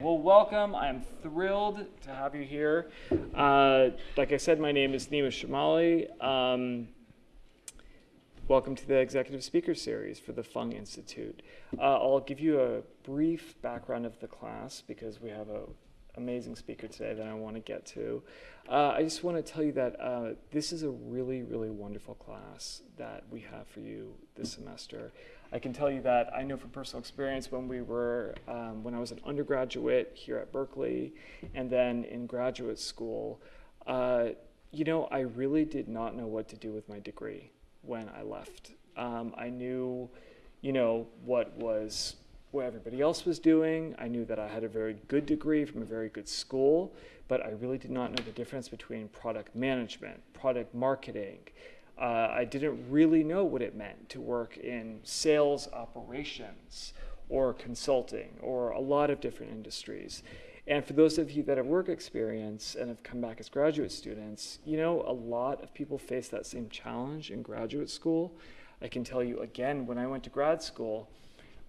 Well, welcome. I'm thrilled to have you here. Uh, like I said, my name is Nima Shamali. Um, welcome to the Executive Speaker Series for the Fung Institute. Uh, I'll give you a brief background of the class because we have an amazing speaker today that I want to get to. Uh, I just want to tell you that uh, this is a really, really wonderful class that we have for you this semester. I can tell you that I know from personal experience when we were, um, when I was an undergraduate here at Berkeley and then in graduate school, uh, you know, I really did not know what to do with my degree when I left. Um, I knew, you know, what was what everybody else was doing. I knew that I had a very good degree from a very good school, but I really did not know the difference between product management, product marketing, uh, I didn't really know what it meant to work in sales operations or consulting or a lot of different industries. And for those of you that have work experience and have come back as graduate students, you know, a lot of people face that same challenge in graduate school. I can tell you again, when I went to grad school,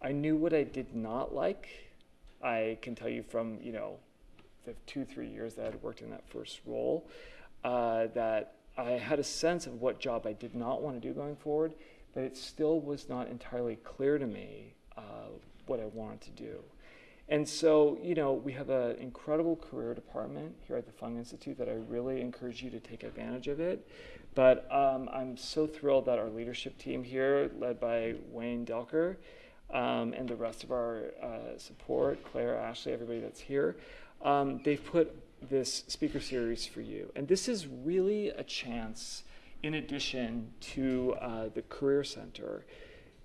I knew what I did not like. I can tell you from, you know, the two, three years that I had worked in that first role, uh, that I had a sense of what job I did not want to do going forward, but it still was not entirely clear to me uh, what I wanted to do. And so, you know, we have an incredible career department here at the Fung Institute that I really encourage you to take advantage of it. But um, I'm so thrilled that our leadership team here, led by Wayne Delker, um, and the rest of our uh, support, Claire, Ashley, everybody that's here, um, they've put this speaker series for you. And this is really a chance, in addition to uh, the Career Center,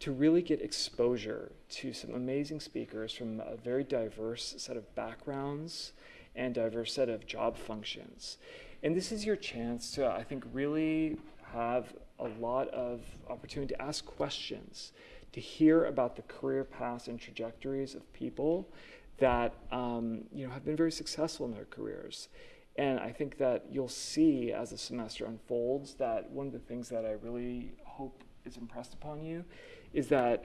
to really get exposure to some amazing speakers from a very diverse set of backgrounds and diverse set of job functions. And this is your chance to, I think, really have a lot of opportunity to ask questions, to hear about the career paths and trajectories of people that um, you know have been very successful in their careers. And I think that you'll see as the semester unfolds that one of the things that I really hope is impressed upon you is that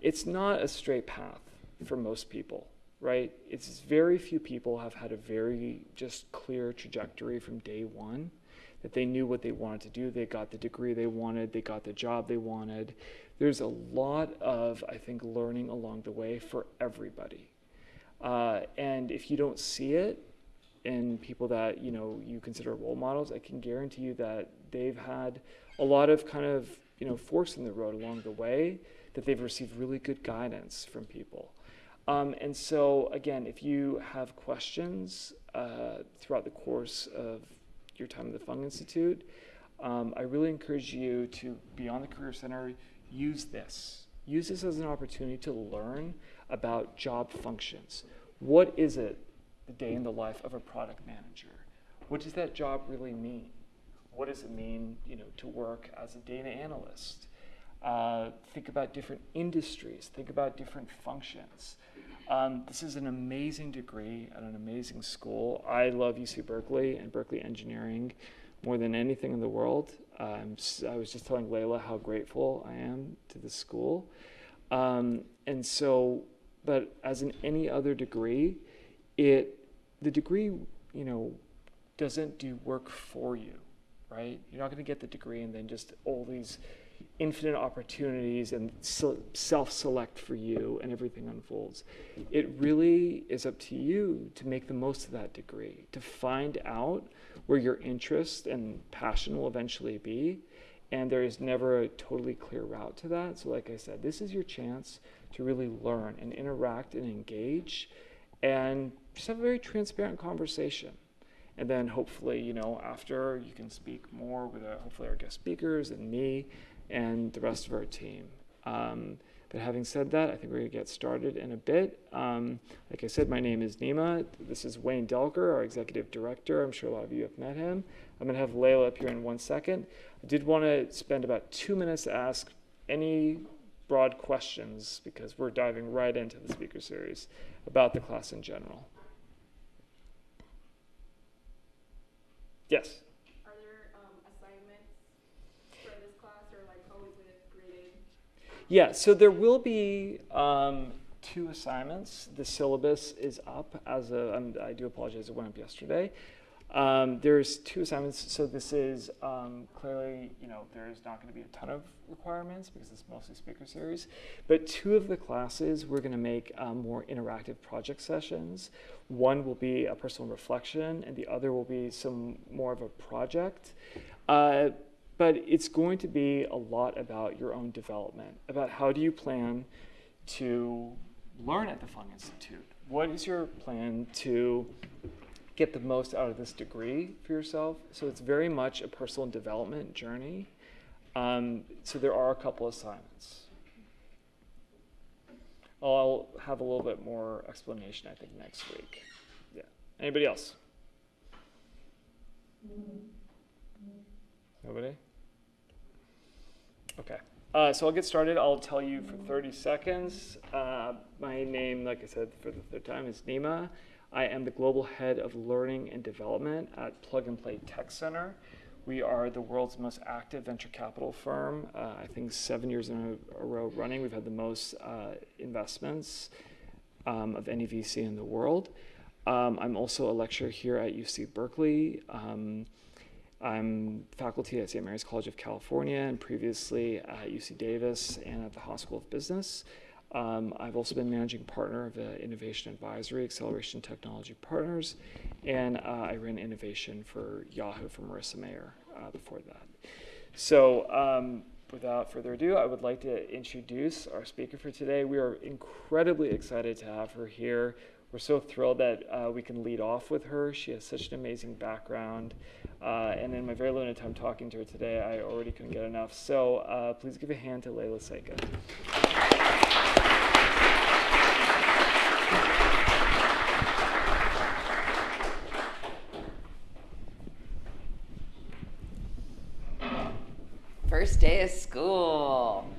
it's not a straight path for most people, right? It's very few people have had a very just clear trajectory from day one that they knew what they wanted to do. They got the degree they wanted, they got the job they wanted. There's a lot of, I think, learning along the way for everybody. Uh, and if you don't see it in people that you know you consider role models, I can guarantee you that they've had a lot of kind of you know forks in the road along the way that they've received really good guidance from people. Um, and so again, if you have questions uh, throughout the course of your time at the Fung Institute, um, I really encourage you to be on the Career Center, use this. Use this as an opportunity to learn about job functions. What is it, the day in the life of a product manager? What does that job really mean? What does it mean, you know, to work as a data analyst? Uh, think about different industries. Think about different functions. Um, this is an amazing degree at an amazing school. I love UC Berkeley and Berkeley Engineering more than anything in the world. Um, I was just telling Leyla how grateful I am to the school. Um, and so but as in any other degree, it the degree, you know, doesn't do work for you, right? You're not going to get the degree and then just all these infinite opportunities and self-select for you and everything unfolds. It really is up to you to make the most of that degree, to find out where your interest and passion will eventually be. And there is never a totally clear route to that. So like I said, this is your chance to really learn and interact and engage and just have a very transparent conversation. And then hopefully, you know, after you can speak more with uh, hopefully our guest speakers and me and the rest of our team. Um, but having said that, I think we're going to get started in a bit. Um, like I said, my name is Nima. This is Wayne Delker, our executive director. I'm sure a lot of you have met him. I'm going to have Leyla up here in one second. I did want to spend about two minutes to ask any broad questions because we're diving right into the speaker series about the class in general. Yes? Are there um, assignments for this class or like how is it graded? Yeah, so there will be um, two assignments. The syllabus is up as a, um, I do apologize, it went up yesterday. Um, there's two assignments, so this is um, clearly, you know, there's not going to be a ton of requirements because it's mostly speaker series. But two of the classes, we're going to make um, more interactive project sessions. One will be a personal reflection, and the other will be some more of a project. Uh, but it's going to be a lot about your own development, about how do you plan to learn at the Fung Institute? What is your plan to get the most out of this degree for yourself? So it's very much a personal development journey. Um, so there are a couple assignments. I'll have a little bit more explanation, I think, next week. Yeah. Anybody else? Nobody? Okay. Uh, so I'll get started. I'll tell you for 30 seconds. Uh, my name, like I said for the third time, is Nima. I am the global head of learning and development at Plug and Play Tech Center. We are the world's most active venture capital firm. Uh, I think seven years in a, row running, we've had the most uh, investments um, of any VC in the world. Um, I'm also a lecturer here at UC Berkeley. Um, I'm faculty at St. Mary's College of California and previously at UC Davis and at the Haas School of Business. Um, I've also been managing partner of the Innovation Advisory Acceleration Technology Partners, and uh, I ran innovation for Yahoo for Marissa Mayer uh, before that. So, um, without further ado, I would like to introduce our speaker for today. We are incredibly excited to have her here. We're so thrilled that uh, we can lead off with her. She has such an amazing background. Uh, and in my very limited time talking to her today, I already couldn't get enough. So uh, please give a hand to Leyla Seka. First day of school.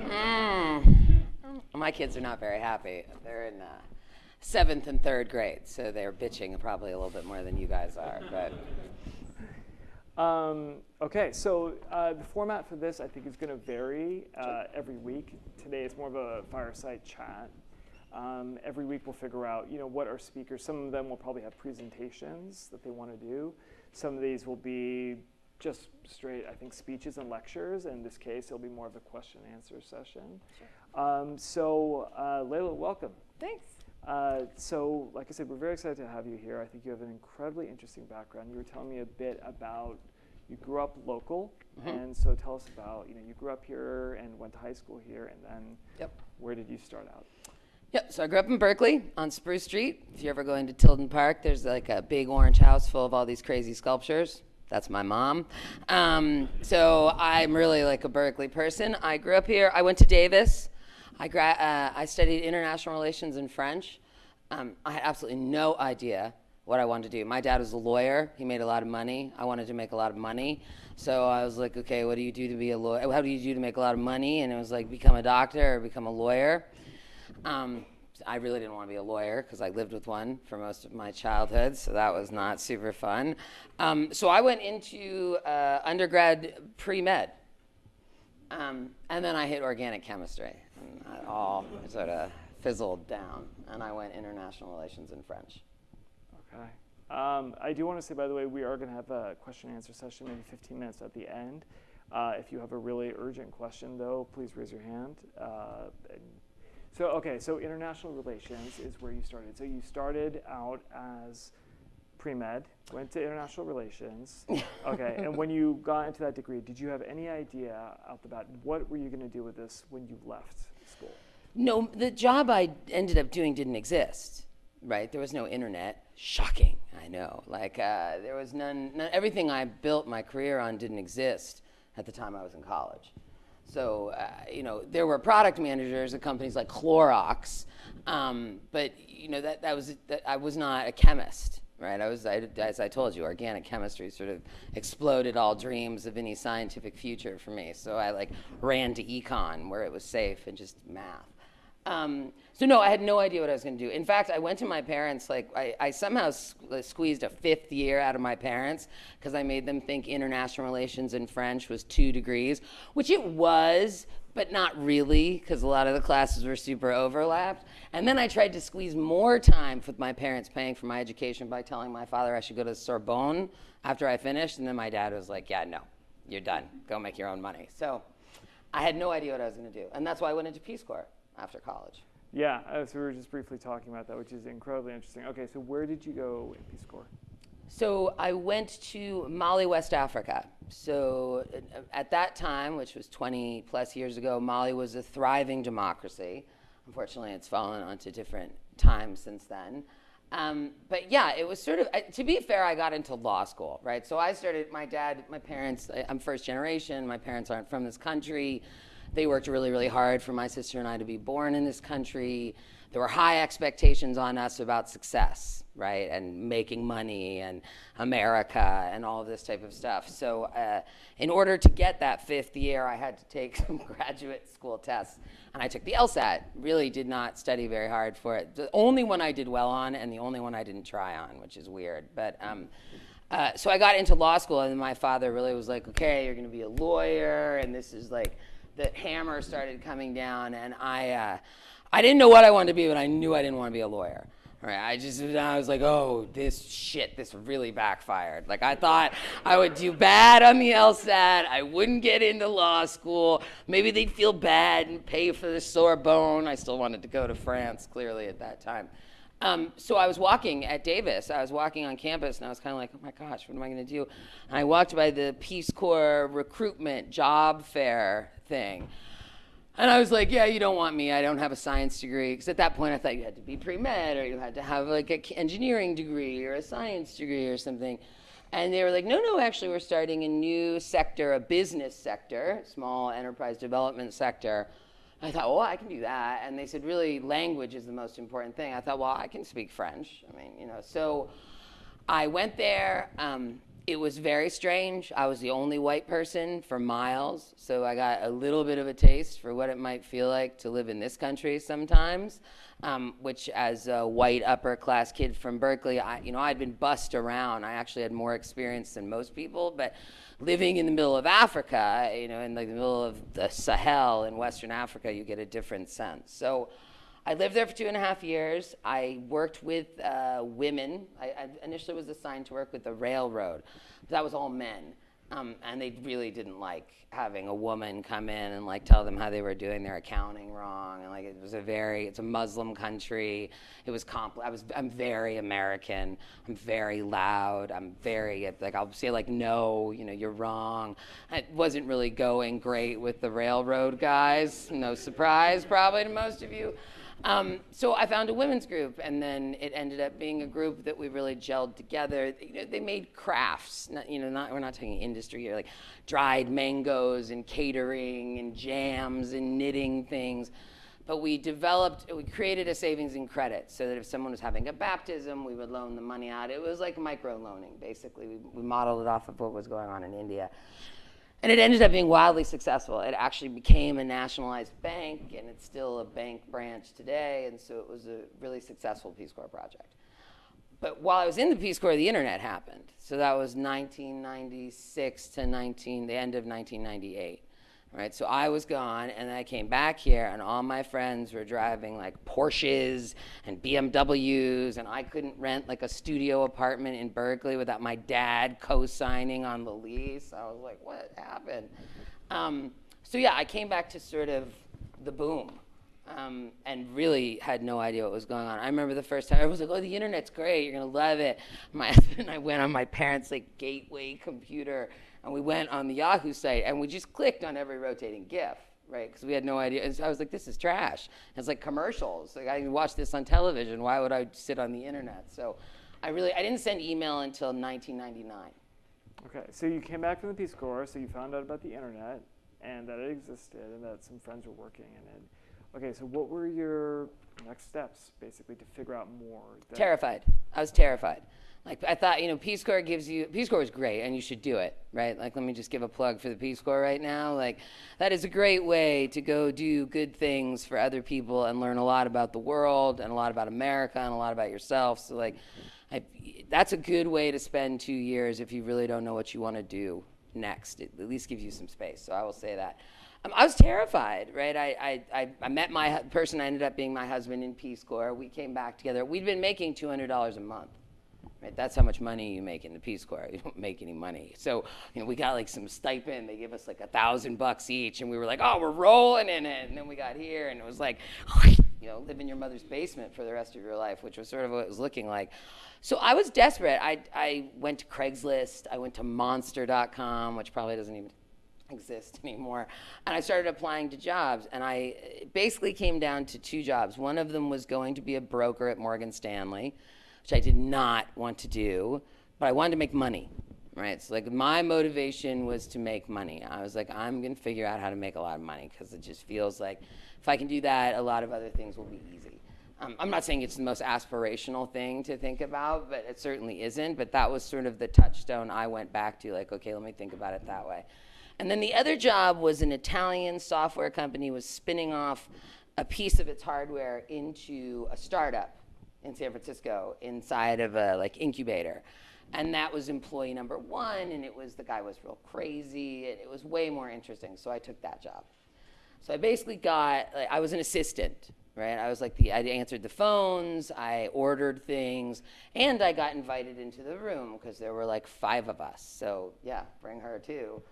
Mm. My kids are not very happy. They're in uh, seventh and third grade, so they're bitching probably a little bit more than you guys are. But um, okay, so uh, the format for this I think is going to vary uh, every week. Today it's more of a fireside chat. Um, every week we'll figure out, you know, what our speakers. Some of them will probably have presentations that they want to do. Some of these will be just straight, I think, speeches and lectures. In this case, it'll be more of a question and answer session. Sure. Um, so, uh, Leyla, welcome. Thanks. Uh, so, like I said, we're very excited to have you here. I think you have an incredibly interesting background. You were telling me a bit about you grew up local, mm-hmm. and so tell us about you know you grew up here and went to high school here, and then yep. where did you start out? Yep. So I grew up in Berkeley on Spruce Street. If you ever go into Tilden Park, there's like a big orange house full of all these crazy sculptures. That's my mom. Um, so I'm really like a Berkeley person. I grew up here. I went to Davis. I, gra- uh, I studied international relations and French. Um, I had absolutely no idea what I wanted to do. My dad was a lawyer. He made a lot of money. I wanted to make a lot of money. So I was like, okay, what do you do to be a lawyer? How do you do to make a lot of money? And it was like, become a doctor or become a lawyer. Um, I really didn't want to be a lawyer because I lived with one for most of my childhood, so that was not super fun. Um, so I went into uh, undergrad pre med, um, and then I hit organic chemistry. And that all sort of fizzled down, and I went international relations and French. Okay. Um, I do want to say, by the way, we are going to have a question and answer session, maybe 15 minutes at the end. Uh, if you have a really urgent question, though, please raise your hand. Uh, so, okay, so international relations is where you started. So you started out as pre-med, went to international relations. Okay, and when you got into that degree, did you have any idea out the bat what were you going to do with this when you left school? No, the job I ended up doing didn't exist. Right, there was no internet. Shocking, I know. Like uh, there was none, none. Everything I built my career on didn't exist at the time I was in college. So, uh, you know, there were product managers at companies like Clorox, um, but, you know, that, that was, that I was not a chemist, right? I was, I, as I told you, organic chemistry sort of exploded all dreams of any scientific future for me. So I like ran to econ where it was safe and just math. Um, so no, I had no idea what I was going to do. In fact, I went to my parents, like I, I somehow squeezed a fifth year out of my parents because I made them think international relations in French was two degrees, which it was, but not really, because a lot of the classes were super overlapped. And then I tried to squeeze more time with my parents paying for my education by telling my father I should go to Sorbonne after I finished. And then my dad was like, Yeah, no, you're done. Go make your own money. So I had no idea what I was going to do. And that's why I went into Peace Corps after college. Yeah, uh, so we were just briefly talking about that, which is incredibly interesting. Okay, so where did you go in Peace Corps? So I went to Mali, West Africa. So uh, at that time, which was 20 plus years ago, Mali was a thriving democracy. Unfortunately, it's fallen onto different times since then. Um, but yeah, it was sort of, to be fair, I got into law school, right? So I started, my dad, my parents, I'm first generation, my parents aren't from this country. They worked really, really hard for my sister and I to be born in this country. There were high expectations on us about success, right? And making money and America and all of this type of stuff. So, uh, in order to get that fifth year, I had to take some graduate school tests. And I took the LSAT. Really did not study very hard for it. The only one I did well on, and the only one I didn't try on, which is weird. But um, uh, so I got into law school, and my father really was like, "Okay, you're going to be a lawyer," and this is like the hammer started coming down, and I, uh, I didn't know what I wanted to be, but I knew I didn't want to be a lawyer. Right, I just, I was like, oh, this shit, this really backfired. Like, I thought I would do bad on the LSAT, I wouldn't get into law school, maybe they'd feel bad and pay for the Sorbonne. I still wanted to go to France, clearly, at that time. Um, so I was walking at Davis. I was walking on campus, and I was kind of like, "Oh my gosh, what am I going to do?" And I walked by the Peace Corps recruitment job fair thing, and I was like, "Yeah, you don't want me. I don't have a science degree." Because at that point, I thought you had to be pre med, or you had to have like an engineering degree or a science degree or something. And they were like, "No, no, actually, we're starting a new sector, a business sector, small enterprise development sector." I thought, well, I can do that. And they said, really, language is the most important thing. I thought, well, I can speak French. I mean, you know, so I went there. Um, it was very strange. I was the only white person for miles. So I got a little bit of a taste for what it might feel like to live in this country sometimes. Um, which, as a white upper class kid from Berkeley, I, you know, I'd been bussed around. I actually had more experience than most people, but living in the middle of Africa, you know, in like the middle of the Sahel in Western Africa, you get a different sense. So I lived there for two and a half years. I worked with uh, women. I, I initially was assigned to work with the railroad. That was all men. Um, and they really didn't like having a woman come in and like tell them how they were doing their accounting wrong and like it was a very it's a muslim country it was compl- i was i'm very american i'm very loud i'm very like i'll say like no you know you're wrong it wasn't really going great with the railroad guys no surprise probably to most of you um, so I found a women's group, and then it ended up being a group that we really gelled together. You know, they made crafts. Not, you know, not we're not talking industry here, like dried mangoes and catering and jams and knitting things. But we developed, we created a savings and credit so that if someone was having a baptism, we would loan the money out. It was like micro loaning, basically. We, we modeled it off of what was going on in India. And it ended up being wildly successful. It actually became a nationalized bank, and it's still a bank branch today. And so it was a really successful Peace Corps project. But while I was in the Peace Corps, the internet happened. So that was 1996 to 19, the end of 1998. Right, so I was gone, and then I came back here, and all my friends were driving like Porsches and BMWs, and I couldn't rent like a studio apartment in Berkeley without my dad co-signing on the lease. I was like, "What happened?" Um, so yeah, I came back to sort of the boom, um, and really had no idea what was going on. I remember the first time I was like, "Oh, the internet's great. You're gonna love it." My husband and I went on my parents' like gateway computer and we went on the Yahoo site and we just clicked on every rotating GIF, right? Because we had no idea. And so I was like, this is trash. And it's like commercials. Like I watch this on television. Why would I sit on the internet? So I really I didn't send email until 1999. Okay, so you came back from the Peace Corps, so you found out about the internet and that it existed and that some friends were working in it. Okay, so what were your next steps, basically, to figure out more? Terrified. I was terrified. Like I thought, you know, Peace Corps gives you Peace Corps is great, and you should do it, right? Like let me just give a plug for the Peace Corps right now. Like that is a great way to go do good things for other people and learn a lot about the world and a lot about America and a lot about yourself. So like, I, that's a good way to spend two years if you really don't know what you want to do next. It at least gives you some space. So I will say that. Um, I was terrified, right? I, I, I, met my person, I ended up being my husband in Peace Corps. We came back together. We'd been making $200 a month. Right, that's how much money you make in the Peace Corps. You don't make any money. So, you know, we got like some stipend. They give us like a thousand bucks each, and we were like, oh, we're rolling in it. And then we got here, and it was like, you know, live in your mother's basement for the rest of your life, which was sort of what it was looking like. So I was desperate. I, I went to Craigslist. I went to Monster.com, which probably doesn't even exist anymore. And I started applying to jobs, and I basically came down to two jobs. One of them was going to be a broker at Morgan Stanley, which I did not want to do, but I wanted to make money. Right, so like my motivation was to make money. I was like, I'm gonna figure out how to make a lot of money because it just feels like if I can do that, a lot of other things will be easy. Um, I'm not saying it's the most aspirational thing to think about, but it certainly isn't. But that was sort of the touchstone I went back to, like, okay, let me think about it that way. And then the other job was an Italian software company was spinning off a piece of its hardware into a startup in San Francisco inside of a like incubator. And that was employee number one, and it was the guy was real crazy, and it was way more interesting. So I took that job. So I basically got, like, I was an assistant, right? I was like the, I answered the phones, I ordered things, and I got invited into the room because there were like five of us. So yeah, bring her too.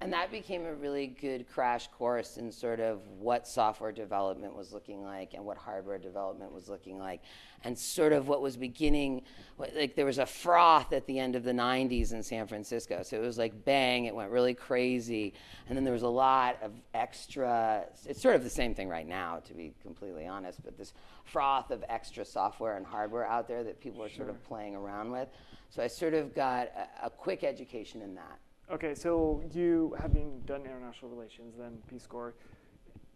And that became a really good crash course in sort of what software development was looking like and what hardware development was looking like. And sort of what was beginning, like there was a froth at the end of the 90s in San Francisco. So it was like bang, it went really crazy. And then there was a lot of extra, it's sort of the same thing right now, to be completely honest, but this froth of extra software and hardware out there that people are sort of playing around with. So I sort of got a, a quick education in that. Okay, so you having done international relations, then Peace Corps,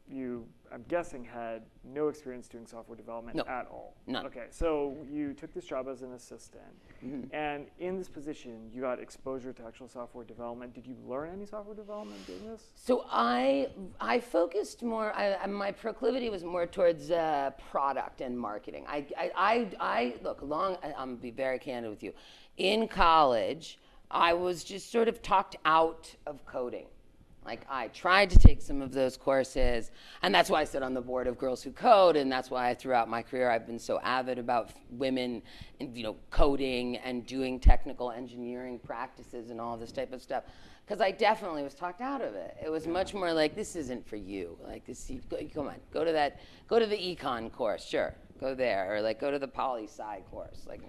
you, I'm guessing, had no experience doing software development No, at all. none. Okay, so you took this job as an assistant, Mm-hmm. and in this position, you got exposure to actual software development. Did you learn any software development doing this? So I I focused more. I- my proclivity was more towards uh, product and marketing. I I, I, I look long. I- I'm gonna be very candid with you. In college, I was just sort of talked out of coding. Like I tried to take some of those courses, and that's why I sit on the board of Girls Who Code, and that's why throughout my career I've been so avid about women, and, you know, coding and doing technical engineering practices and all this type of stuff. Because I definitely was talked out of it. It was much more like this isn't for you. Like this, you, go, come on, go to that, go to the econ course, sure, go there, or like go to the poli sci course, like,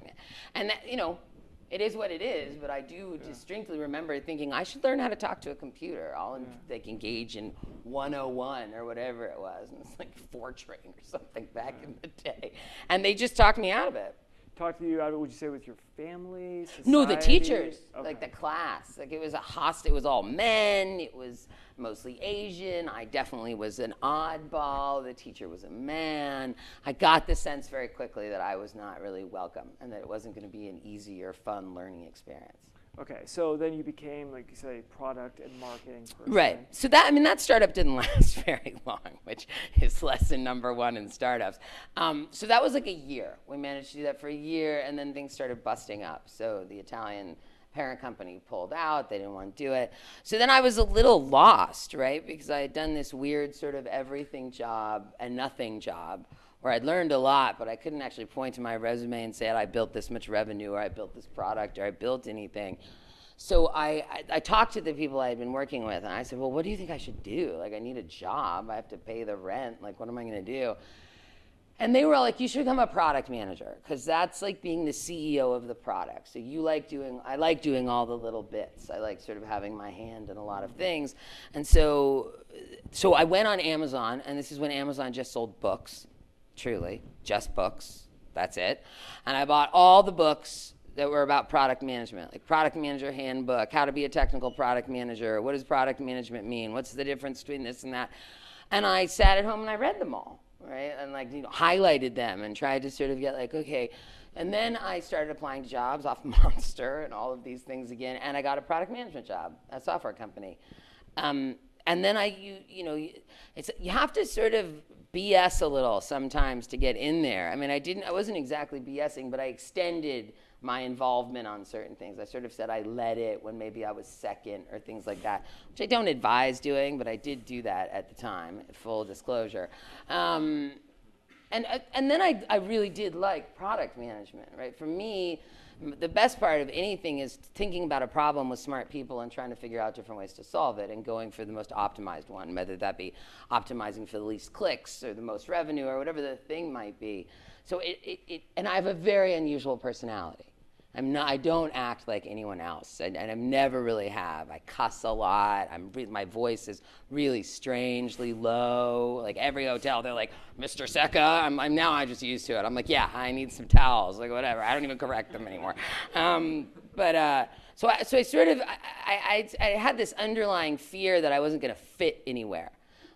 and that, you know, it is what it is, but I do distinctly remember thinking I should learn how to talk to a computer. I'll en- like engage in 101 or whatever it was, and it's like Fortran or something back in the day, and they just talked me out of it. Talk to you out of, would you say, with your family? No, the society? teachers, like the class, like it was a host. It was all men. It was mostly Asian. I definitely was an oddball. The teacher was a man. I got the sense very quickly that I was not really welcome, and that it wasn't going to be an easy or fun learning experience. Okay, so then you became, like you say, product and marketing person. Right. So that I mean that startup didn't last very long, which is lesson number one in startups. Um, so that was like a year. We managed to do that for a year, and then things started busting up. So the Italian parent company pulled out. They didn't want to do it. So then I was a little lost, right? Because I had done this weird sort of everything job and nothing job. Where I'd learned a lot, but I couldn't actually point to my resume and say I built this much revenue, or I built this product, or I built anything. So I, I, I talked to the people I had been working with, and I said, "Well, what do you think I should do? Like, I need a job. I have to pay the rent. Like, what am I going to do?" And they were all like, "You should become a product manager, because that's like being the CEO of the product. So you like doing. I like doing all the little bits. I like sort of having my hand in a lot of things. And so, so I went on Amazon, and this is when Amazon just sold books, truly, just books. That's it. And I bought all the books that were about product management, like product manager handbook, how to be a technical product manager, what does product management mean, what's the difference between this and that. And I sat at home and I read them all, right? And like, you know, highlighted them and tried to sort of get like, okay. And then I started applying to jobs off Monster and all of these things again. And I got a product management job at a software company. Um, and then I, you, you know, it's you have to sort of BS a little sometimes to get in there. I mean, I didn't, I wasn't exactly BSing, but I extended my involvement on certain things. I sort of said I led it when maybe I was second or things like that, which I don't advise doing, but I did do that at the time, full disclosure. Um, and, uh, and then I, I really did like product management, right? For me, the best part of anything is thinking about a problem with smart people and trying to figure out different ways to solve it and going for the most optimized one, whether that be optimizing for the least clicks or the most revenue or whatever the thing might be. So it, it, it and I have a very unusual personality. I'm not, I don't act like anyone else, and, and I never really have. I cuss a lot. I'm my voice is really strangely low. Like every hotel, they're like, "Mr. Seka." I'm, I'm now I'm just used to it. I'm like, "Yeah, I need some towels." Like whatever. I don't even correct them anymore. Um, but uh, so I, so I sort of I, I, I I had this underlying fear that I wasn't going to fit anywhere.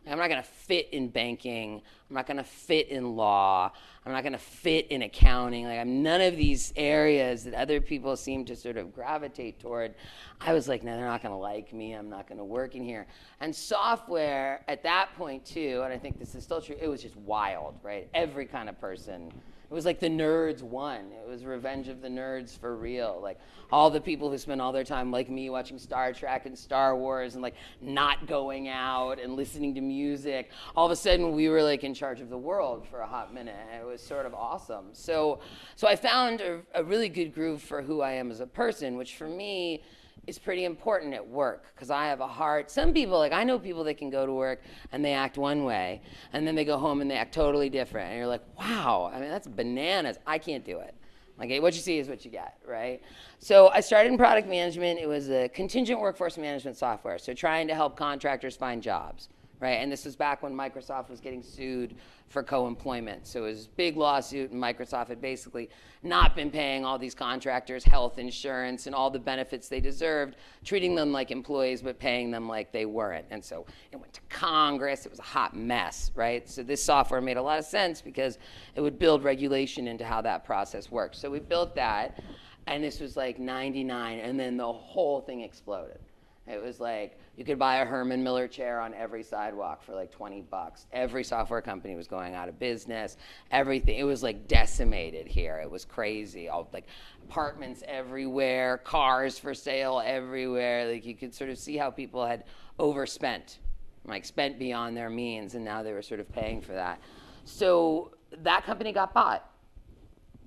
I'm not going to fit in banking. I'm not going to fit in law. I'm not going to fit in accounting. Like I'm none of these areas that other people seem to sort of gravitate toward. I was like, no, they're not going to like me. I'm not going to work in here. And software at that point too, and I think this is still true. It was just wild, right? Every kind of person. It was like the nerds won. It was Revenge of the Nerds for real. Like all the people who spent all their time, like me, watching Star Trek and Star Wars and like not going out and listening to music. All of a sudden, we were like in charge of the world for a hot minute. It was sort of awesome. So, so I found a, a really good groove for who I am as a person, which for me is pretty important at work because I have a heart. Some people, like I know people that can go to work and they act one way, and then they go home and they act totally different. And you're like, wow, I mean, that's bananas. I can't do it. Like, what you see is what you get, right? So I started in product management. It was a contingent workforce management software, so trying to help contractors find jobs, right? And this was back when Microsoft was getting sued for co-employment. So it was a big lawsuit, and Microsoft had basically not been paying all these contractors health insurance and all the benefits they deserved, treating them like employees, but paying them like they weren't. And so it went to Congress. It was a hot mess, right? So this software made a lot of sense because it would build regulation into how that process worked. So we built that, and this was like 99, and then the whole thing exploded. It was like you could buy a Herman Miller chair on every sidewalk for like 20 bucks. Every software company was going out of business. Everything. It was like decimated here. It was crazy. All like apartments everywhere, cars for sale everywhere. Like you could sort of see how people had overspent, like spent beyond their means, and now they were sort of paying for that. So that company got bought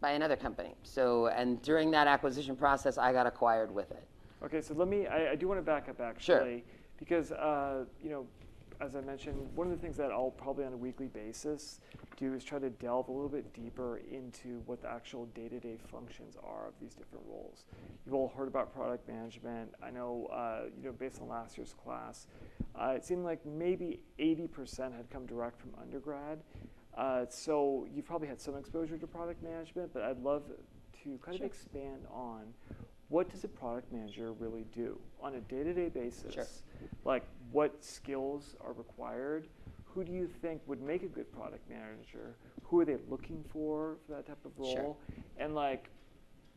by another company. So and during that acquisition process, I got acquired with it. Okay, so let me, I, I do want to back up actually, because, uh, you know, as I mentioned, one of the things that I'll probably on a weekly basis do is try to delve a little bit deeper into what the actual day-to-day functions are of these different roles. You've all heard about product management. I know, uh, you know, based on last year's class, uh, it seemed like maybe 80% had come direct from undergrad. Uh, so you've probably had some exposure to product management, but I'd love to kind Sure. of expand on what does a product manager really do on a day-to-day basis? Sure. Like what skills are required? Who do you think would make a good product manager? Who are they looking for for that type of role? Sure. And like,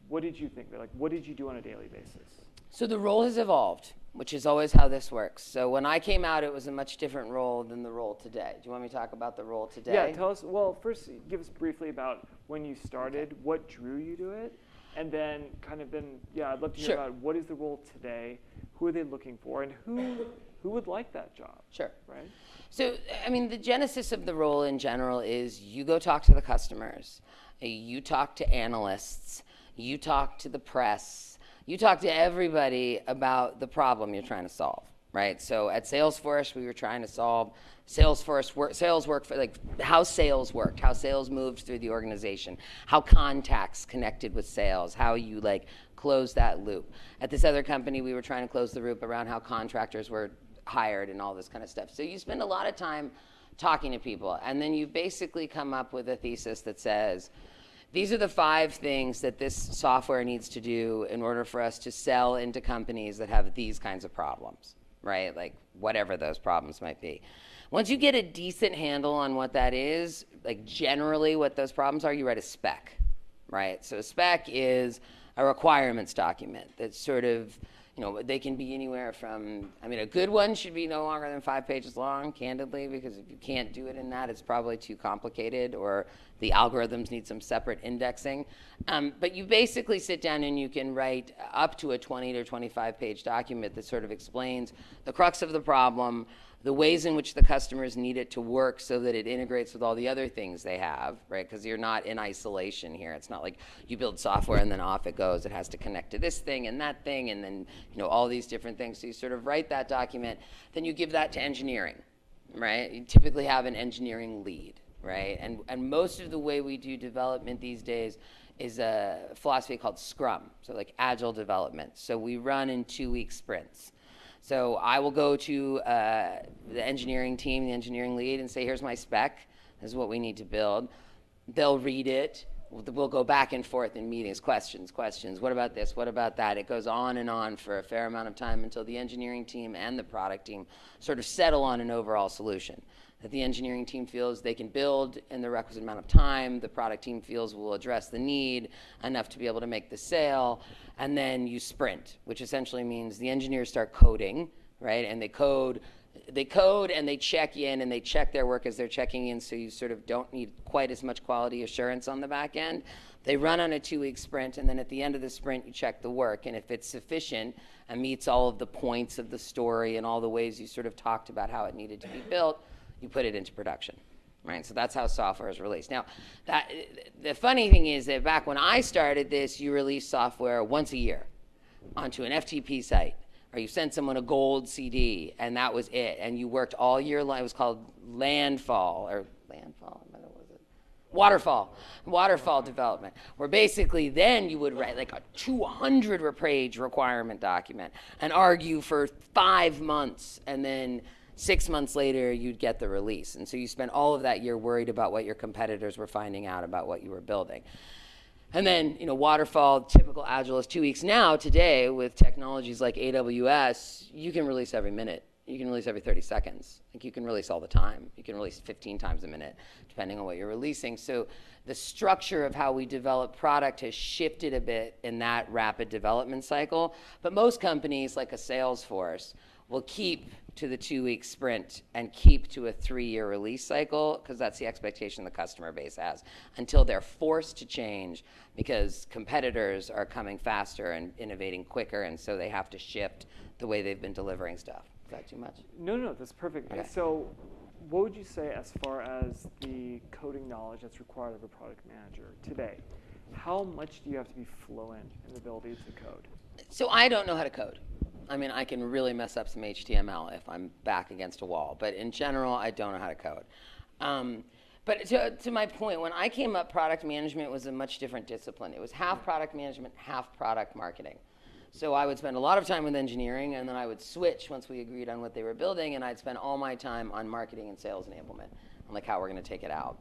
what did you think? Like, what did you do on a daily basis? So the role has evolved, which is always how this works. So when I came out, it was a much different role than the role today. Do you want me to talk about the role today? Yeah, tell us. Well, first, give us briefly about when you started, what drew you to it, and then kind of then, yeah, I'd love to hear Sure. about what is the role today, who are they looking for, and who who would like that job, Sure. right? So, I mean, the genesis of the role in general is you go talk to the customers, you talk to analysts, you talk to the press, you talk to everybody about the problem you're trying to solve, right? So at Salesforce, we were trying to solve Salesforce work, sales work for like how sales worked, how sales moved through the organization, how contacts connected with sales, how you like close that loop. At this other company, we were trying to close the loop around how contractors were hired and all this kind of stuff. So you spend a lot of time talking to people, and then you basically come up with a thesis that says, these are the five things that this software needs to do in order for us to sell into companies that have these kinds of problems, right? Like whatever those problems might be. Once you get a decent handle on what that is, like generally what those problems are, you write a spec, right? So a spec is a requirements document that sort of you know, they can be anywhere from, I mean, a good one should be no longer than five pages long, candidly, because if you can't do it in that, it's probably too complicated or the algorithms need some separate indexing. Um, but you basically sit down and you can write up to a 20 to 25 page document that sort of explains the crux of the problem, the ways in which the customers need it to work so that it integrates with all the other things they have, right? Because you're not in isolation here. It's not like you build software and then off it goes. It has to connect to this thing and that thing and then, you know, all these different things. So you sort of write that document, then you give that to engineering, right? You typically have an engineering lead, right? And, and most of the way we do development these days is a philosophy called Scrum, so like agile development. So we run in two week sprints. So I will go to uh, the engineering team, the engineering lead, and say, here's my spec. This is what we need to build. They'll read it. We'll, we'll go back and forth in meetings, questions, questions. What about this? What about that? It goes on and on for a fair amount of time until the engineering team and the product team sort of settle on an overall solution that the engineering team feels they can build in the requisite amount of time, the product team feels will address the need enough to be able to make the sale, and then you sprint, which essentially means the engineers start coding, right? And they code they code and they check in and they check their work as they're checking in so you sort of don't need quite as much quality assurance on the back end. They run on a two week sprint and then at the end of the sprint you check the work and if it's sufficient and meets all of the points of the story and all the ways you sort of talked about how it needed to be built, you put it into production. Right, so that's how software is released. Now, that, the funny thing is that back when I started this, you released software once a year onto an FTP site, or you sent someone a gold CD, and that was it. And you worked all year long. It was called landfall or landfall. What was it? Waterfall, waterfall development, where basically then you would write like a 200 page requirement document and argue for five months, and then six months later you'd get the release. And so you spent all of that year worried about what your competitors were finding out about what you were building. And then you know waterfall typical agile is two weeks. Now today with technologies like aws you can release every minute. You can release every 30 seconds. Like you can release all the time. You can release 15 times a minute depending on what you're releasing. So the structure of how we develop product has shifted a bit in that rapid development cycle. But most companies like a salesforce will keep to the two week sprint and keep to a three year release cycle because that's the expectation the customer base has until they're forced to change because competitors are coming faster and innovating quicker and so they have to shift the way they've been delivering stuff. Is that too much? No, no, that's perfect. Okay. So, what would you say as far as the coding knowledge that's required of a product manager today? How much do you have to be fluent in the ability to code? So I don't know how to code. I mean, I can really mess up some HTML if I'm back against a wall, but in general, I don't know how to code. Um, but to, to my point, when I came up, product management was a much different discipline. It was half product management, half product marketing. So I would spend a lot of time with engineering, and then I would switch once we agreed on what they were building, and I'd spend all my time on marketing and sales enablement, on like how we're going to take it out.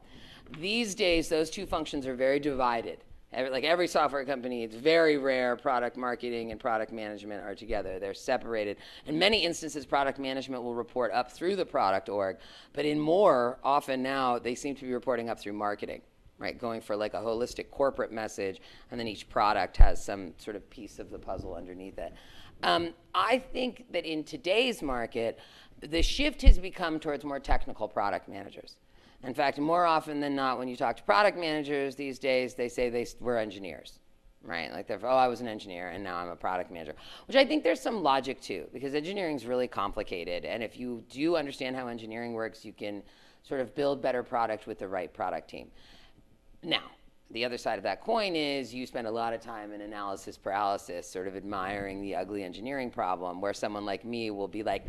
These days, those two functions are very divided. Every, like every software company, it's very rare product marketing and product management are together. They're separated. In many instances, product management will report up through the product org, but in more, often now, they seem to be reporting up through marketing, right? Going for like a holistic corporate message, and then each product has some sort of piece of the puzzle underneath it. Um, I think that in today's market, the shift has become towards more technical product managers. In fact, more often than not, when you talk to product managers these days, they say they were engineers, right? Like they're, oh, I was an engineer and now I'm a product manager, which I think there's some logic to because engineering is really complicated. And if you do understand how engineering works, you can sort of build better product with the right product team. Now, the other side of that coin is you spend a lot of time in analysis paralysis, sort of admiring the ugly engineering problem, where someone like me will be like,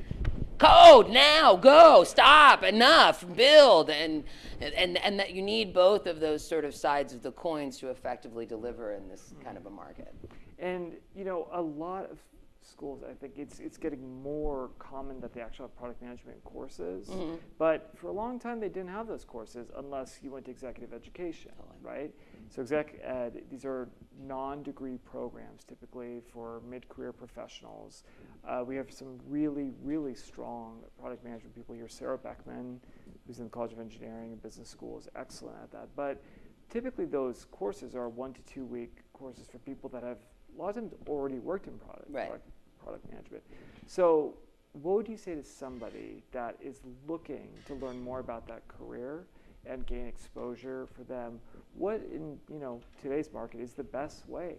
code now go stop enough build and and and that you need both of those sort of sides of the coins to effectively deliver in this kind of a market And you know, a lot of schools, I think it's it's getting more common that they actually have product management courses. Mhm. But for a long time, they didn't have those courses unless you went to executive education, right? So exec ed, these are non-degree programs typically for mid-career professionals. Uh, we have some really, really strong product management people here. Sarah Beckman, who's in the College of Engineering and Business School, is excellent at that. But typically, those courses are one to two week courses for people that have a lot of times already worked in product, Right. product, product management. So, what would you say to somebody that is looking to learn more about that career and gain exposure for them? What in you know today's market is the best way?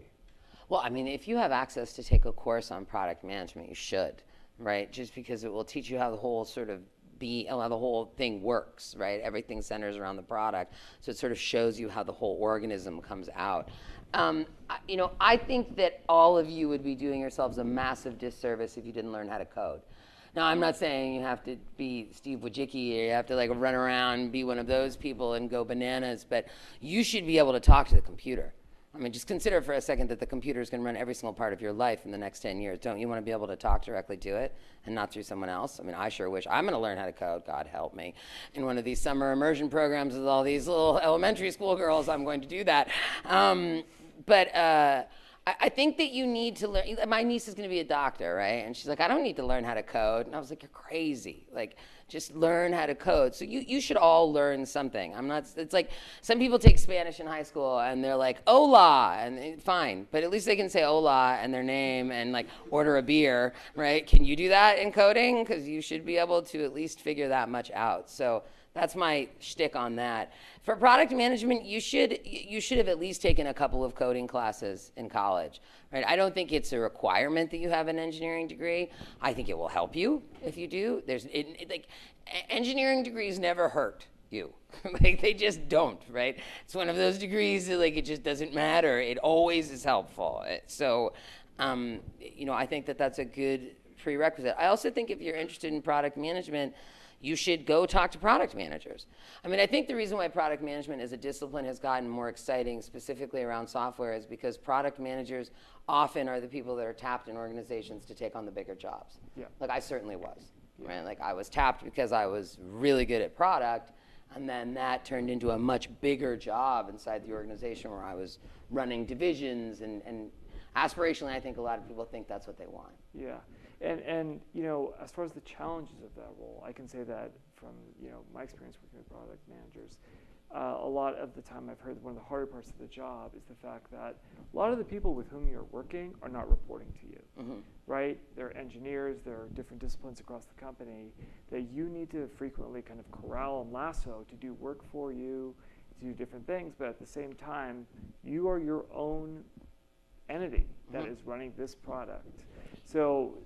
Well, I mean, if you have access to take a course on product management, you should, right? Just because it will teach you how the whole sort of be how the whole thing works, right? Everything centers around the product, so it sort of shows you how the whole organism comes out. Um, you know, I think that all of you would be doing yourselves a massive disservice if you didn't learn how to code. Now, I'm not saying you have to be Steve Wozniak or you have to like run around and be one of those people and go bananas, but you should be able to talk to the computer. I mean, just consider for a second that the computer is going to run every single part of your life in the next 10 years. Don't you want to be able to talk directly to it and not through someone else? I mean, I sure wish I'm going to learn how to code, God help me. In one of these summer immersion programs with all these little elementary school girls, I'm going to do that. Um, but uh, I, think that you need to learn. My niece is going to be a doctor, right? And she's like, I don't need to learn how to code. And I was like, You're crazy. Like, just learn how to code. So you, you should all learn something. I'm not, it's like some people take Spanish in high school and they're like, hola, and fine, but at least they can say hola and their name and like order a beer, right? Can you do that in coding? Because you should be able to at least figure that much out. So that's my shtick on that. For product management, you should you should have at least taken a couple of coding classes in college, right? I don't think it's a requirement that you have an engineering degree. I think it will help you if you do. There's it, it- like engineering degrees never hurt you. like they just don't, right? It's one of those degrees that like it just doesn't matter. It always is helpful. So, um, you know, I think that that's a good prerequisite. I also think if you're interested in product management, you should go talk to product managers. I mean, I think the reason why product management as a discipline has gotten more exciting, specifically around software, is because product managers often are the people that are tapped in organizations to take on the bigger jobs. Yeah. Like I certainly was, right? Like I was tapped because I was really good at product, and then that turned into a much bigger job inside the organization where I was running divisions and, and aspirationally, I think a lot of people think that's what they want. Yeah, and and you know, as far as the challenges of that role, I can say that from you know my experience working with product managers, uh, a lot of the time I've heard one of the harder parts of the job is the fact that a lot of the people with whom you're working are not reporting to you, Mhm. right? They're engineers, there are different disciplines across the company that you need to frequently kind of corral and lasso to do work for you, to do different things, but at the same time, you are your own entity that Mhm. is running this product. So,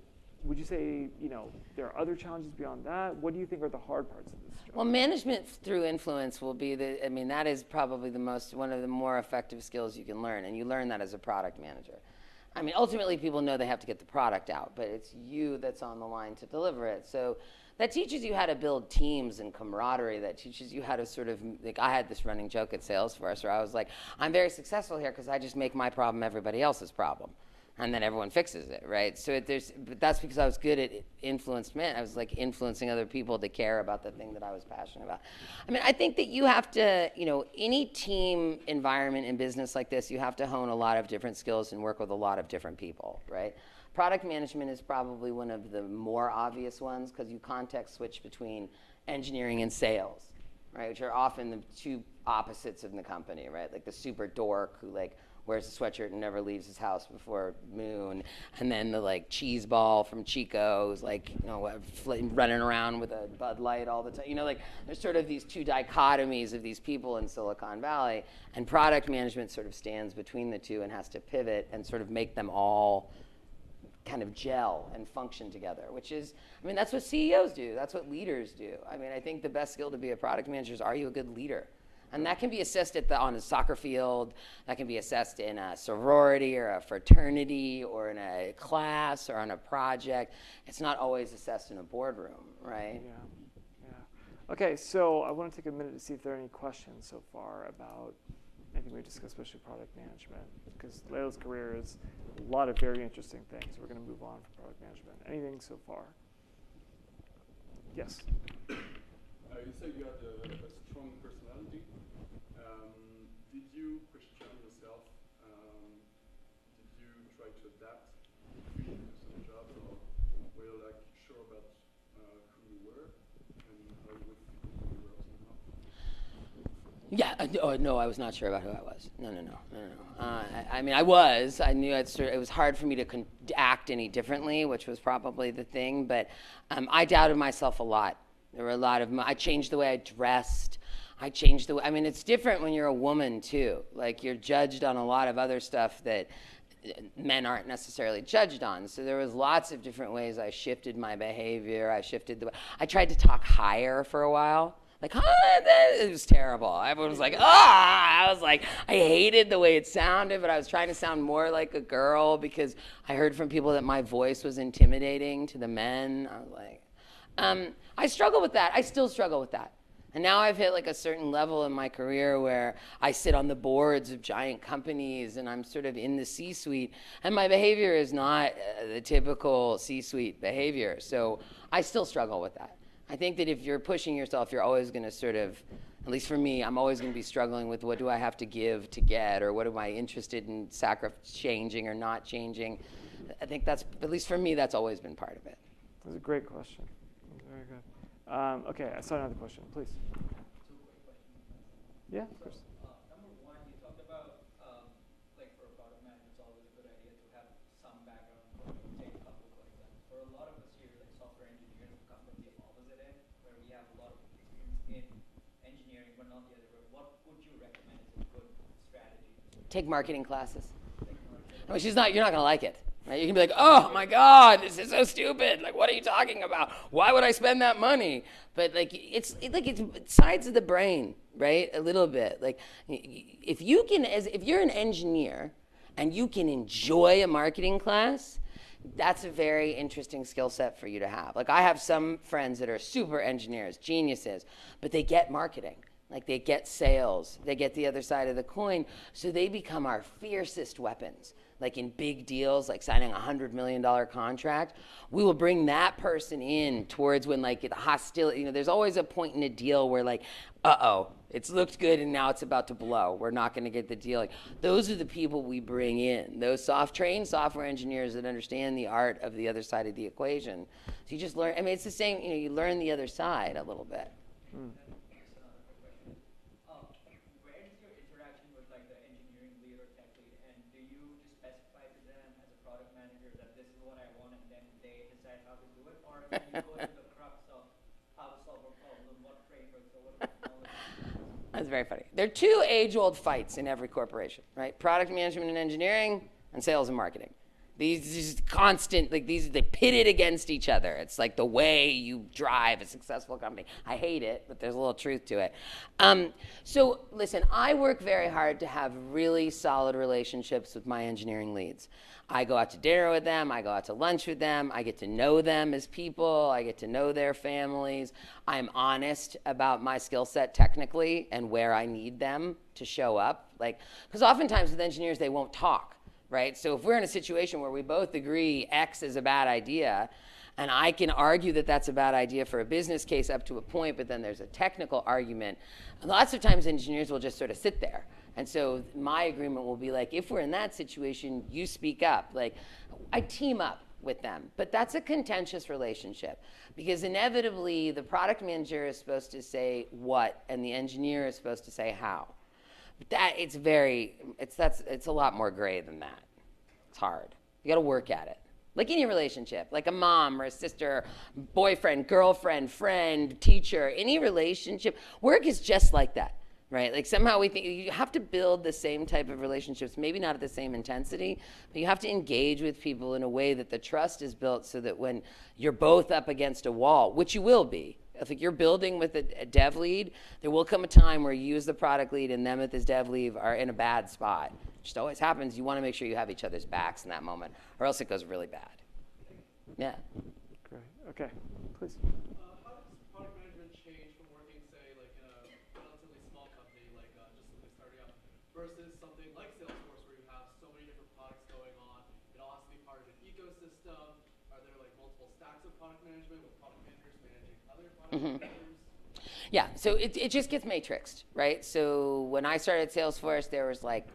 would you say you know there are other challenges beyond that? What do you think are the hard parts of this? Well, management through influence will be the, I mean, that is probably the most, one of the more effective skills you can learn. And you learn that as a product manager. I mean, ultimately, people know they have to get the product out, but it's you that's on the line to deliver it. So that teaches you how to build teams and camaraderie. That teaches you how to sort of, like, I had this running joke at Salesforce where I was like, I'm very successful here because I just make my problem everybody else's problem and then everyone fixes it, right? So it, there's, but that's because I was good at influenced men. I was like influencing other people to care about the thing that I was passionate about. I mean, I think that you have to, you know, any team environment in business like this, you have to hone a lot of different skills and work with a lot of different people, right? Product management is probably one of the more obvious ones because you context switch between engineering and sales, right? Which are often the two opposites in the company, right? Like the super dork who like wears a sweatshirt and never leaves his house before noon, and then the like cheese ball from Chico who's like you know running around with a Bud Light all the time. You know, like there's sort of these two dichotomies of these people in Silicon Valley, and product management sort of stands between the two and has to pivot and sort of make them all kind of gel and function together, which is, I mean, that's what CEOs do. That's what leaders do. I mean, I think the best skill to be a product manager is are you a good leader? And that can be assessed at the, on a soccer field. That can be assessed in a sorority or a fraternity or in a class or on a project. It's not always assessed in a boardroom, right? Yeah, yeah. Okay, so I want to take a minute to see if there are any questions so far about anything we discussed, especially product management, because Leyla's career is a lot of very interesting things. We're going to move on from product management. Anything so far? Yes. Uh, you said you had a, a strong personality. Um, did you question yourself? Um, did you try to adapt to some jobs, or were you like sure about uh, who you were and how you would fit into the role somehow? Yeah, uh, oh, no, I was not sure about who I was. No, no, no, no, no. Uh, I, I mean, I was. I knew it was hard for me to act any differently, which was probably the thing. But um, I doubted myself a lot. There were a lot of. I changed the way I dressed. I changed the way. I mean, it's different when you're a woman too. Like you're judged on a lot of other stuff that uh, men aren't necessarily judged on. So there was lots of different ways I shifted my behavior. I shifted the I tried to talk higher for a while. Like, huh? It was terrible. Everyone was like, ah! I was like, I hated the way it sounded, but I was trying to sound more like a girl because I heard from people that my voice was intimidating to the men. I was like, um, I struggle with that. I still struggle with that. And now I've hit like a certain level in my career where I sit on the boards of giant companies and I'm sort of in the C suite. And my behavior is not uh, the typical C suite behavior. So I still struggle with that. I think that if you're pushing yourself, you're always going to sort of, at least for me, I'm always going to be struggling with what do I have to give to get, or what am I interested in changing or not changing. I think that's, at least for me, that's always been part of it. That's a great question. Very good. Um, okay, I saw another question. Please. Yeah, of course. Uh, number one, you talked about, um, like for a product manager, it's always a good idea to have some background. Take a couple for example. For a lot of us here, like software engineers, who come from the opposite end, where we have a lot of experience in engineering, but not the other way. What would you recommend as a good strategy? Take marketing classes. I mean, she's not, you're not going to like it. Right? You can be like, oh my God, this is so stupid. Like, what are you talking about? Why would I spend that money? But like, it's it, like it's sides of the brain, right? A little bit. Like, if you can, as if you're an engineer and you can enjoy a marketing class, that's a very interesting skill set for you to have. Like, I have some friends that are super engineers, geniuses, but they get marketing. Like they get sales, they get the other side of the coin, so they become our fiercest weapons. Like in big deals, like signing a hundred million dollar contract, we will bring that person in towards when like the hostility. You know, there's always a point in a deal where like, uh oh, it's looked good and now it's about to blow. We're not going to get the deal. Like those are the people we bring in. Those soft trained software engineers that understand the art of the other side of the equation. So you just learn. I mean, it's the same. You know, you learn the other side a little bit. Here's another quick question. Um, where is your interaction with like the engineering lead or tech lead, and do you just specify to them as a product manager that this is what I want, and then they decide how to do it, or can you go to the crux of how to solve a problem, what frameworks or what technology? That's very funny. There are two age old fights in every corporation, right? Product management and engineering, and sales and marketing. These just constant, like these, they pitted against each other. It's like the way you drive a successful company. I hate it, but there's a little truth to it. Um, so, listen, I work very hard to have really solid relationships with my engineering leads. I go out to dinner with them, I go out to lunch with them, I get to know them as people, I get to know their families. I'm honest about my skill set technically and where I need them to show up. Like, because oftentimes with engineers, they won't talk, right? So if we're in a situation where we both agree X is a bad idea, and I can argue that that's a bad idea for a business case up to a point, but then there's a technical argument. Lots of times engineers will just sort of sit there. And so my agreement will be like, if we're in that situation, you speak up. Like, I team up with them. But that's a contentious relationship because inevitably the product manager is supposed to say what and the engineer is supposed to say how. That it's very it's that's it's a lot more gray than that. It's hard. You got to work at it. Like any relationship, like a mom or a sister, boyfriend, girlfriend, friend, teacher, any relationship, work is just like that, right? Like somehow we think you have to build the same type of relationships, maybe not at the same intensity, but you have to engage with people in a way that the trust is built so that when you're both up against a wall, which you will be, if you're building with a, a dev lead, there will come a time where you as the product lead and them at this dev lead are in a bad spot. It just always happens. You want to make sure you have each other's backs in that moment, or else it goes really bad. Yeah. Great. Okay, please. Uh, how does product management change from working, say, like in a relatively small company, like uh, just simply starting up, versus something like Salesforce, where you have so many different products going on? It all has to be part of an ecosystem. Are there like multiple stacks of product management with product managers managing managers? Yeah, so it, it just gets matrixed, right? So when I started Salesforce, there was like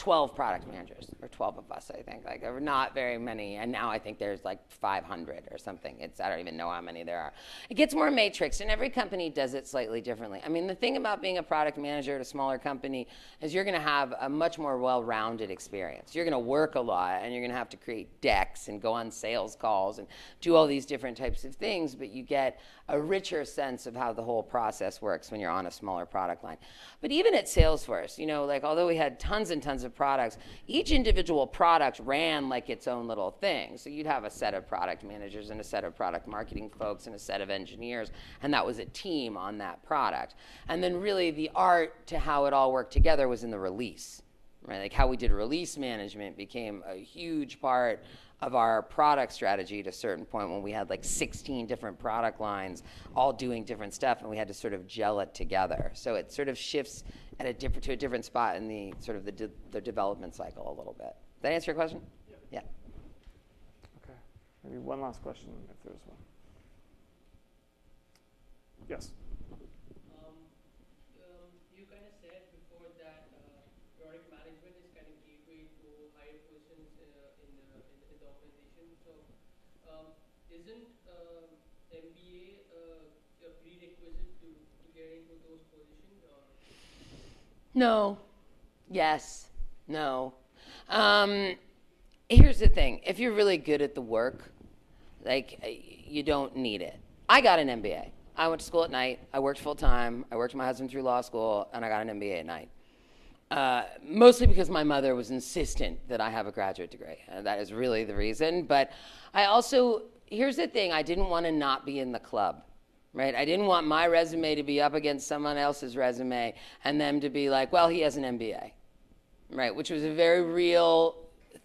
12 product managers, or 12 of us, I think. Like, there were not very many, and now I think there's like 500 or something. It's, I don't even know how many there are. It gets more matrix, and every company does it slightly differently. I mean, the thing about being a product manager at a smaller company is you're gonna have a much more well rounded experience. You're gonna work a lot, and you're gonna have to create decks and go on sales calls and do all these different types of things, but you get a richer sense of how the whole process works when you're on a smaller product line. But even at Salesforce, you know, like although we had tons and tons of products, each individual product ran like its own little thing. So you'd have a set of product managers and a set of product marketing folks and a set of engineers, and that was a team on that product. And then really the art to how it all worked together was in the release. Right? Like how we did release management became a huge part of our product strategy at a certain point when we had like 16 different product lines all doing different stuff and we had to sort of gel it together. So it sort of shifts at a different to a different spot in the sort of the, de- the development cycle a little bit. Did that answer your question? Yeah. Okay. Maybe one last question if there's one. Yes. Um, um, you kind of said before that uh, product management is kind of gateway to higher positions uh, in, the, in, in the organization. So, um, isn't um, MBA uh, a prerequisite to, to get into those positions? Or No. Yes. No. Um, here's the thing if you're really good at the work, like, uh, you don't need it. I got an MBA. I went to school at night. I worked full time. I worked my husband through law school, and I got an MBA at night. Uh, mostly because my mother was insistent that I have a graduate degree. Uh, that is really the reason. But I also, here's the thing I didn't want to not be in the club, right? I didn't want my resume to be up against someone else's resume and them to be like, well, he has an MBA, right? Which was a very real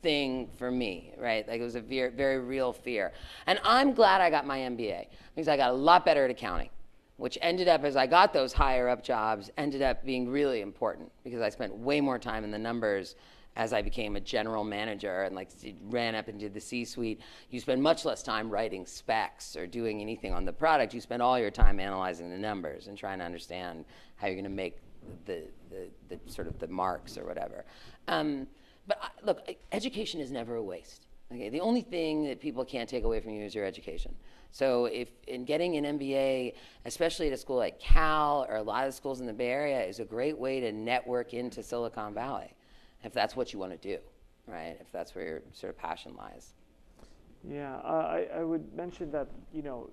thing for me, right? Like it was a very, very real fear. And I'm glad I got my MBA because I got a lot better at accounting which ended up as I got those higher up jobs, ended up being really important because I spent way more time in the numbers as I became a general manager and like ran up into the C-suite. You spend much less time writing specs or doing anything on the product. You spend all your time analyzing the numbers and trying to understand how you're going to make the, the, the, sort of the marks or whatever. Um, but I, look, education is never a waste. Okay, the only thing that people can't take away from you is your education. So if in getting an MBA, especially at a school like Cal or a lot of schools in the Bay Area, is a great way to network into Silicon Valley, if that's what you want to do, right? If that's where your sort of passion lies. Yeah, uh, I, I would mention that, you know,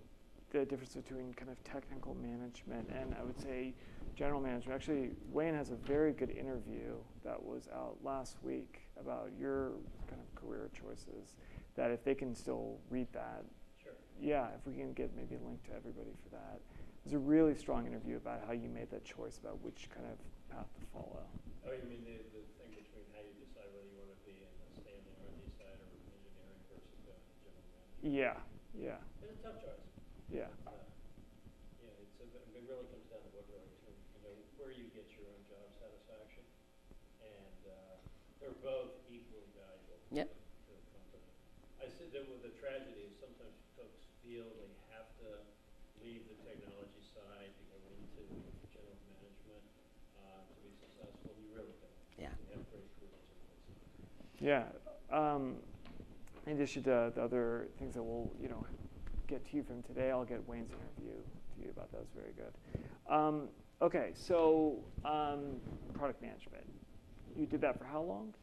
the difference between kind of technical management and I would say general management. Actually, Wayne has a very good interview that was out last week about your kind of career choices. That if they can still read that, Sure. yeah, if we can get maybe a link to everybody for that. It was a really strong interview about how you made that choice about which kind of path to follow. Oh, you mean the, the thing between how you decide whether you want to be in the standing R&D side or engineering versus the general manager? Yeah, yeah, It's a tough choice. yeah. Uh, Yeah, it's, a, it really comes down to what really, you know, where you get your own job satisfaction. And, uh, they're both equally valuable Yep. to the company. I said that with the tragedy is sometimes folks feel they have to leave the technology side to go into general management, uh, to be successful. You really don't. Yeah. You have great careers in both sides. Yeah. Um, in addition to the other things that we'll, you know, get to you from today, I'll get Wayne's interview to you about. It very good. Um, okay, so um, product management. You did that for how long?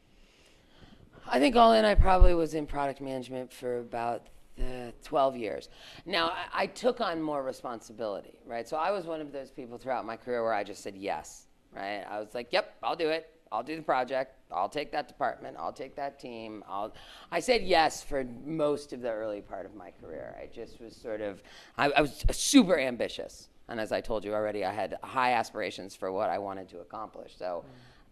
I think all in, I probably was in product management for about uh, 12 years. Now, I, I took on more responsibility, right? So I was one of those people throughout my career where I just said yes, right? I was like, yep, I'll do it. I'll do the project. I'll take that department. I'll take that team. I'll. I said yes for most of the early part of my career. I just was sort of, I, I was super ambitious. And as I told you already, I had high aspirations for what I wanted to accomplish. So,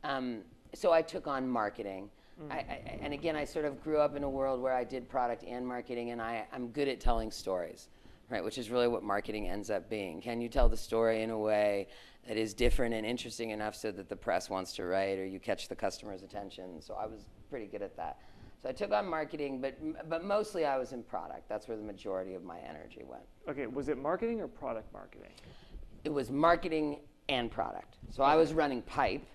um, so I took on marketing. I, I, and again, I sort of grew up in a world where I did product and marketing, and I, I'm good at telling stories, right? Which is really what marketing ends up being. Can you tell the story in a way that is different and interesting enough so that the press wants to write, or you catch the customer's attention? So I was pretty good at that. So I took on marketing, but but mostly I was in product. That's where the majority of my energy went. Okay, was it marketing or product marketing? It was marketing and product. So I was running pipe,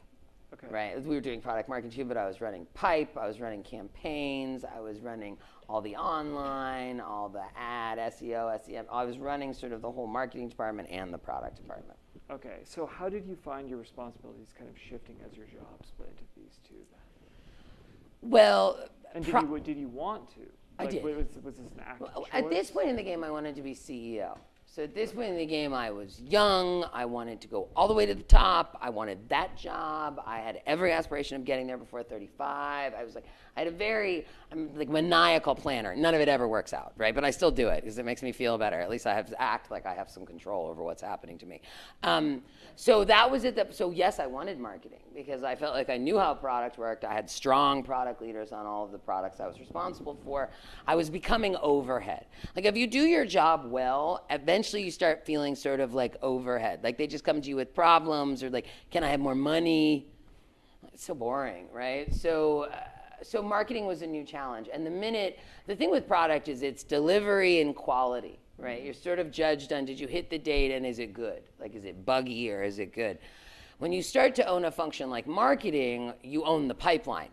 Okay. Right. We were doing product marketing too, but I was running pipe, I was running campaigns, I was running all the online, all the ad, SEO, SEM. I was running sort of the whole marketing department and the product department. Okay, so how did you find your responsibilities kind of shifting as your job split into these two? Well, And did you did you want to? I did. Was, was this an active Well. At this point in the game, I wanted to be CEO. So at this point in the game, I was young. I wanted to go all the way to the top. I wanted that job. I had every aspiration of getting there before 35. I was like, I had a very, I'm like maniacal planner. None of it ever works out, right? But I still do it because it makes me feel better. At least I have to act like I have some control over what's happening to me. Um, so that was it. That, so yes, I wanted marketing because I felt like I knew how product worked. I had strong product leaders on all of the products I was responsible for. I was becoming overhead. Like if you do your job well, eventually you start feeling sort of like overhead. Like they just come to you with problems or like, can I have more money? It's so boring, right? So, uh, so marketing was a new challenge. And the minute, the thing with product is it's delivery and quality, right? You're sort of judged on did you hit the date and is it good? Like, is it buggy or is it good? When you start to own a function like marketing, you own the pipeline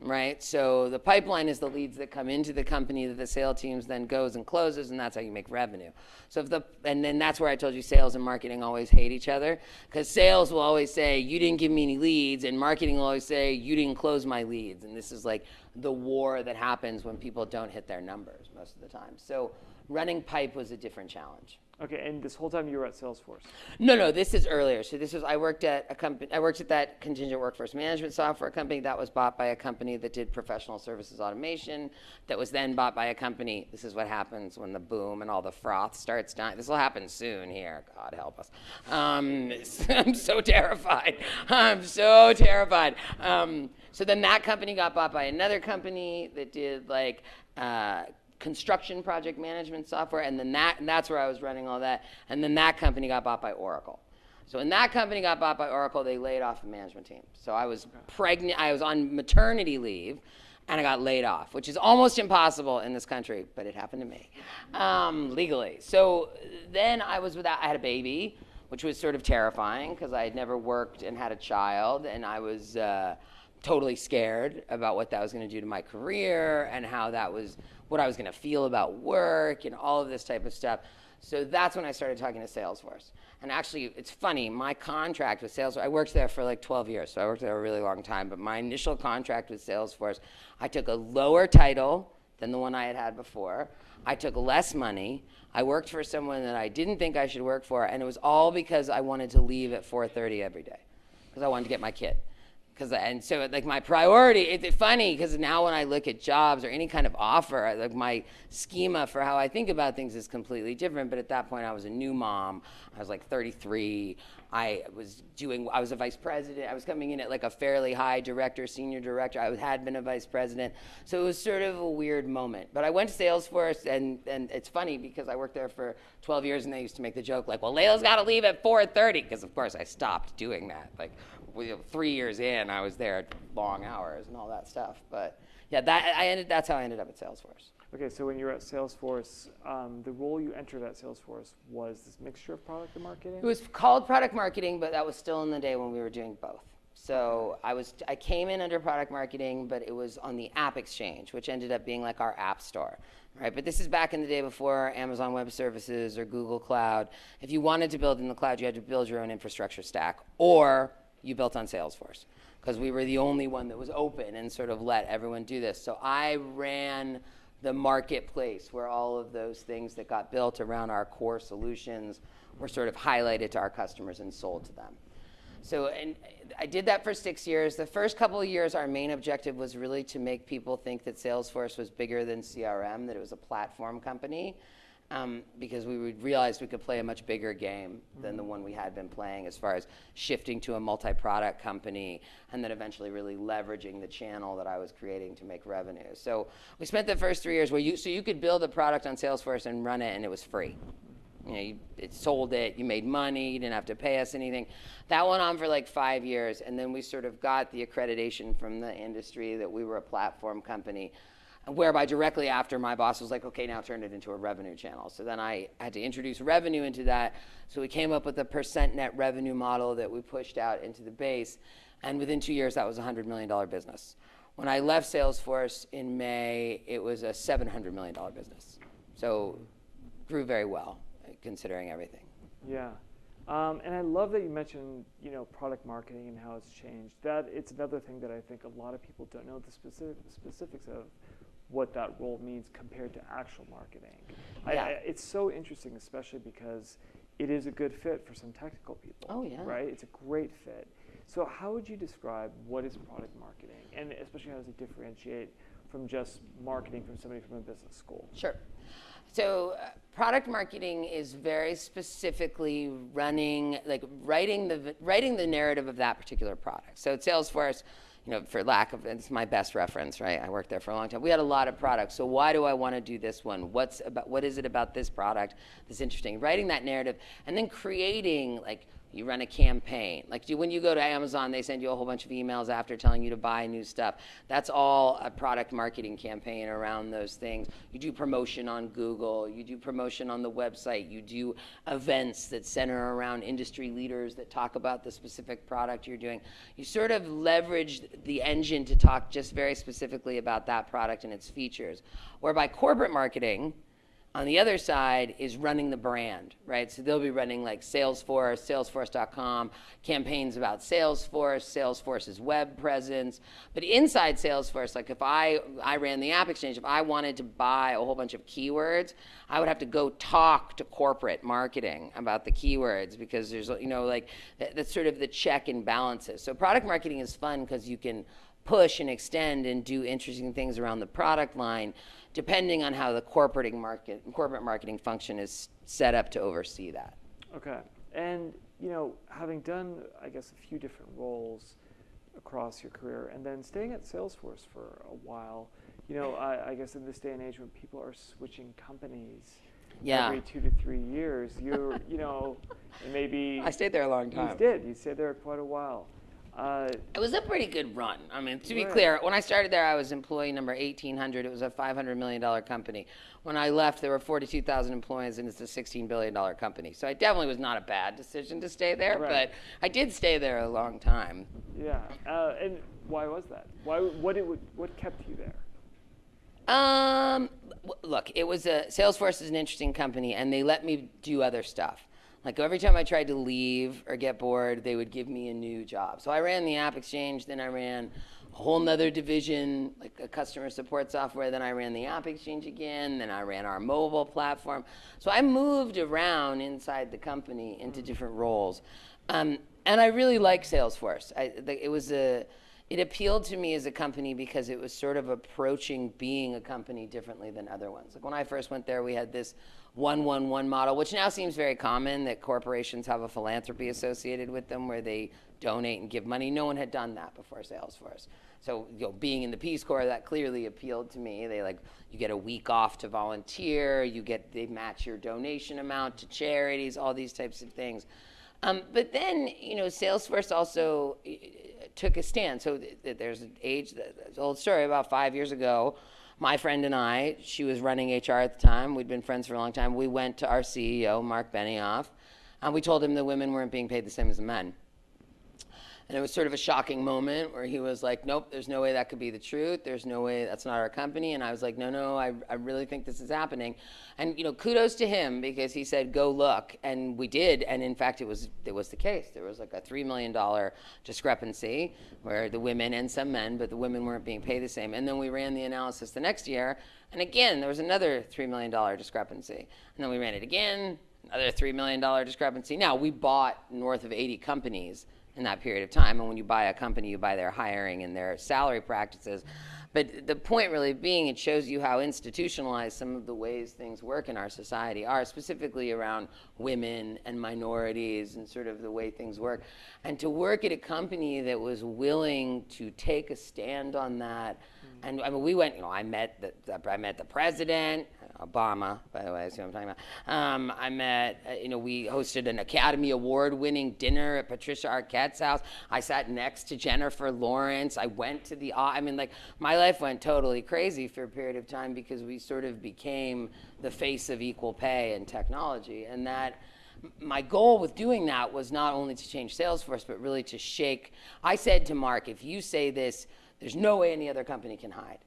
right? So the pipeline is the leads that come into the company that the sales teams then goes and closes, and that's how you make revenue. So if the and then that's where I told you sales and marketing always hate each other because sales will always say you didn't give me any leads, and marketing will always say you didn't close my leads, and this is like the war that happens when people don't hit their numbers most of the time. So running pipe was a different challenge. Okay, and this whole time you were at Salesforce. No, no, this is earlier. So this was I worked at a company. I worked at that contingent workforce management software company that was bought by a company that did professional services automation. That was then bought by a company. This is what happens when the boom and all the froth starts dying. This will happen soon here. God help us. Um, I'm so terrified. I'm so terrified. Um, so then that company got bought by another company that did like. Uh, construction project management software, and then that and that's where I was running all that. And then that company got bought by Oracle. So when that company got bought by Oracle, they laid off the management team. So I was pregnant. I was on maternity leave, and I got laid off, which is almost impossible in this country, but it happened to me um, legally. So then I was without. I had a baby, which was sort of terrifying because I had never worked and had a child, and I was. Uh, totally scared about what that was going to do to my career and how that was what I was going to feel about work and all of this type of stuff. So that's when I started talking to Salesforce. And actually, it's funny, my contract with Salesforce, I worked there for like 12 years, so I worked there a really long time. But my initial contract with Salesforce, I took a lower title than the one I had had before. I took less money. I worked for someone that I didn't think I should work for, and it was all because I wanted to leave at 4:30 every day because I wanted to get my kid. Cause uh, and so like my priority, it's funny because now when I look at jobs or any kind of offer, like my schema for how I think about things is completely different. But at that point, I was a new mom. I was like 33. I was doing. I was a vice president. I was coming in at like a fairly high director, senior director. I had been a vice president, so it was sort of a weird moment. But I went to Salesforce, and and it's funny because I worked there for 12 years, and they used to make the joke like, "Well, Leyla's got to leave at 4:30," because of course I stopped doing that. Like we- three years in, I was there at long hours and all that stuff. But yeah, that I ended. That's how I ended up at Salesforce. Okay, so when you were at Salesforce, um, the role you entered at Salesforce was this mixture of product and marketing. It was called product marketing, but that was still in the day when we were doing both. So I was I came in under product marketing, but it was on the App Exchange, which ended up being like our app store, right? But this is back in the day before Amazon Web Services or Google Cloud. If you wanted to build in the cloud, you had to build your own infrastructure stack, or you built on Salesforce, because we were the only one that was open and sort of let everyone do this. So I ran the marketplace where all of those things that got built around our core solutions were sort of highlighted to our customers and sold to them. So, and I did that for six years. The first couple of years, our main objective was really to make people think that Salesforce was bigger than CRM, that it was a platform company, um, because we realized we could play a much bigger game than the one we had been playing as far as shifting to a multi-product company and then eventually really leveraging the channel that I was creating to make revenue. So we spent the first three years where you, so you could build a product on Salesforce and run it and it was free. You know, you it sold it, you made money, you didn't have to pay us anything. That went on for like five years, and then we sort of got the accreditation from the industry that we were a platform company. Whereby directly after my boss was like, okay, now turn it into a revenue channel. So then I had to introduce revenue into that. So we came up with a percent net revenue model that we pushed out into the base. And within two years, that was a $100 million business. When I left Salesforce in May, it was a $700 million business. So grew very well, considering everything. Yeah. Um, and I love that you mentioned, you know, product marketing and how it's changed. That it's another thing that I think a lot of people don't know the specific, specifics of what that role means compared to actual marketing. I, Yeah. I, it's so interesting, especially because it is a good fit for some technical people. Oh, yeah. Right? It's a great fit. So how would you describe what is product marketing, and especially how does it differentiate from just marketing from somebody from a business school? Sure. So, uh, product marketing is very specifically running, like writing the writing the narrative of that particular product. So, at Salesforce, you know, for lack of it's my best reference, right? I worked there for a long time. We had a lot of products. So, why do I want to do this one? What's about? What is it about this product that's interesting? Writing that narrative, and then creating like you run a campaign. Like when you go to Amazon, they send you a whole bunch of emails after telling you to buy new stuff. That's all a product marketing campaign around those things. You do promotion on Google, you do promotion on the website, you do events that center around industry leaders that talk about the specific product you're doing. You sort of leverage the engine to talk just very specifically about that product and its features. Whereby corporate marketing, on the other side is running the brand, right? So they'll be running like Salesforce, Salesforce.com, campaigns about Salesforce, Salesforce's web presence. But inside Salesforce, like if I I ran the App Exchange, if I wanted to buy a whole bunch of keywords, I would have to go talk to corporate marketing about the keywords because there's you know like that, that's sort of the check and balances. So product marketing is fun because you can push and extend and do interesting things around the product line depending on how the corporate market corporate marketing function is set up to oversee that Okay. And, you know, having done, I guess, a few different roles across your career and then staying at Salesforce for a while, you know, I, I guess in this day and age when people are switching companies Yeah. every two to three years, you're, you know, maybe. i stayed there a long time. You did. You stayed there quite a while. Uh, it was a pretty good run i mean to be Right. clear when i started there i was employee number 1800 it was a 500 million dollar company when i left there were 42000 employees and it's a 16 billion dollar company so it definitely was not a bad decision to stay there Right. but i did stay there a long time yeah. Uh, and why was that? Why? What it? What kept you there? Um, look, it was a Salesforce is an interesting company, and they let me do other stuff. Like every time I tried to leave or get bored, they would give me a new job. So I ran the App Exchange, then I ran a whole nother division, like a customer support software. Then I ran the App Exchange again. Then I ran our mobile platform. So I moved around inside the company into different roles, um, and I really like Salesforce. I, the, it was a it appealed to me as a company because it was sort of approaching being a company differently than other ones. Like when I first went there, we had this one one one model, which now seems very common that corporations have a philanthropy associated with them where they donate and give money. No one had done that before Salesforce. So, you know, being in the Peace Corps, that clearly appealed to me. They like you get a week off to volunteer, you get they match your donation amount to charities, all these types of things. Um, but then, you know, Salesforce also uh, took a stand. So th- th- there's an age, old story about five years ago. My friend and I, she was running HR at the time. We'd been friends for a long time. We went to our CEO, Mark Benioff, and we told him the women weren't being paid the same as the men. And it was sort of a shocking moment where he was like, nope, there's no way that could be the truth. There's no way that's not our company. And I was like, no, no, I, I really think this is happening. And, you know, kudos to him because he said, go look. And we did. And in fact, it was, it was the case. There was like a $3 million discrepancy where the women and some men, but the women weren't being paid the same. And then we ran the analysis the next year. And again, there was another $3 million discrepancy. And then we ran it again, another $3 million discrepancy. Now, we bought north of 80 companies in that period of time. And when you buy a company, you buy their hiring and their salary practices. But the point really being, it shows you how institutionalized some of the ways things work in our society are, specifically around women and minorities and sort of the way things work. And to work at a company that was willing to take a stand on that. And I mean, we went, you know, I met the, the I met the president, Obama, by the way, see what I'm talking about. Um, I met, uh, you know, we hosted an Academy Award winning dinner at Patricia Arquette's house. I sat next to Jennifer Lawrence. I went to the, I mean, like, my life went totally crazy for a period of time because we sort of became the face of equal pay and technology. And that my goal with doing that was not only to change Salesforce, but really to shake. I said to Mark, if you say this, there's no way any other company can hide.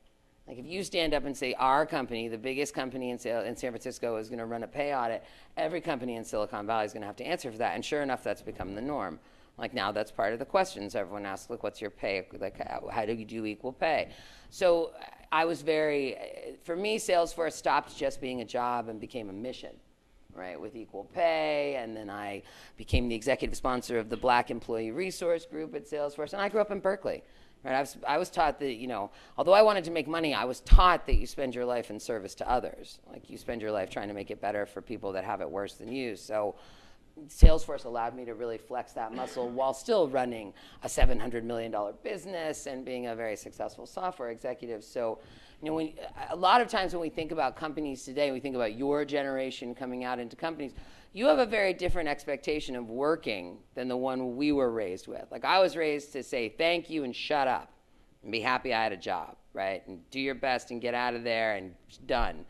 Like if you stand up and say our company, the biggest company in, in San Francisco, is going to run a pay audit, every company in Silicon Valley is going to have to answer for that. And sure enough, that's become the norm. Like now, that's part of the questions everyone asks. Like, what's your pay? Like, how do you do equal pay? So I was very, for me, Salesforce stopped just being a job and became a mission right, with equal pay. And then I became the executive sponsor of the Black Employee Resource Group at Salesforce. And I grew up in Berkeley. Right, I was, I was taught that, you know, although I wanted to make money, I was taught that you spend your life in service to others. Like you spend your life trying to make it better for people that have it worse than you. So Salesforce allowed me to really flex that muscle while still running a $700 million business and being a very successful software executive. So, you know, when, a lot of times when we think about companies today, we think about your generation coming out into companies, you have a very different expectation of working than the one we were raised with. Like, I was raised to say thank you and shut up and be happy I had a job, right? And do your best and get out of there and done.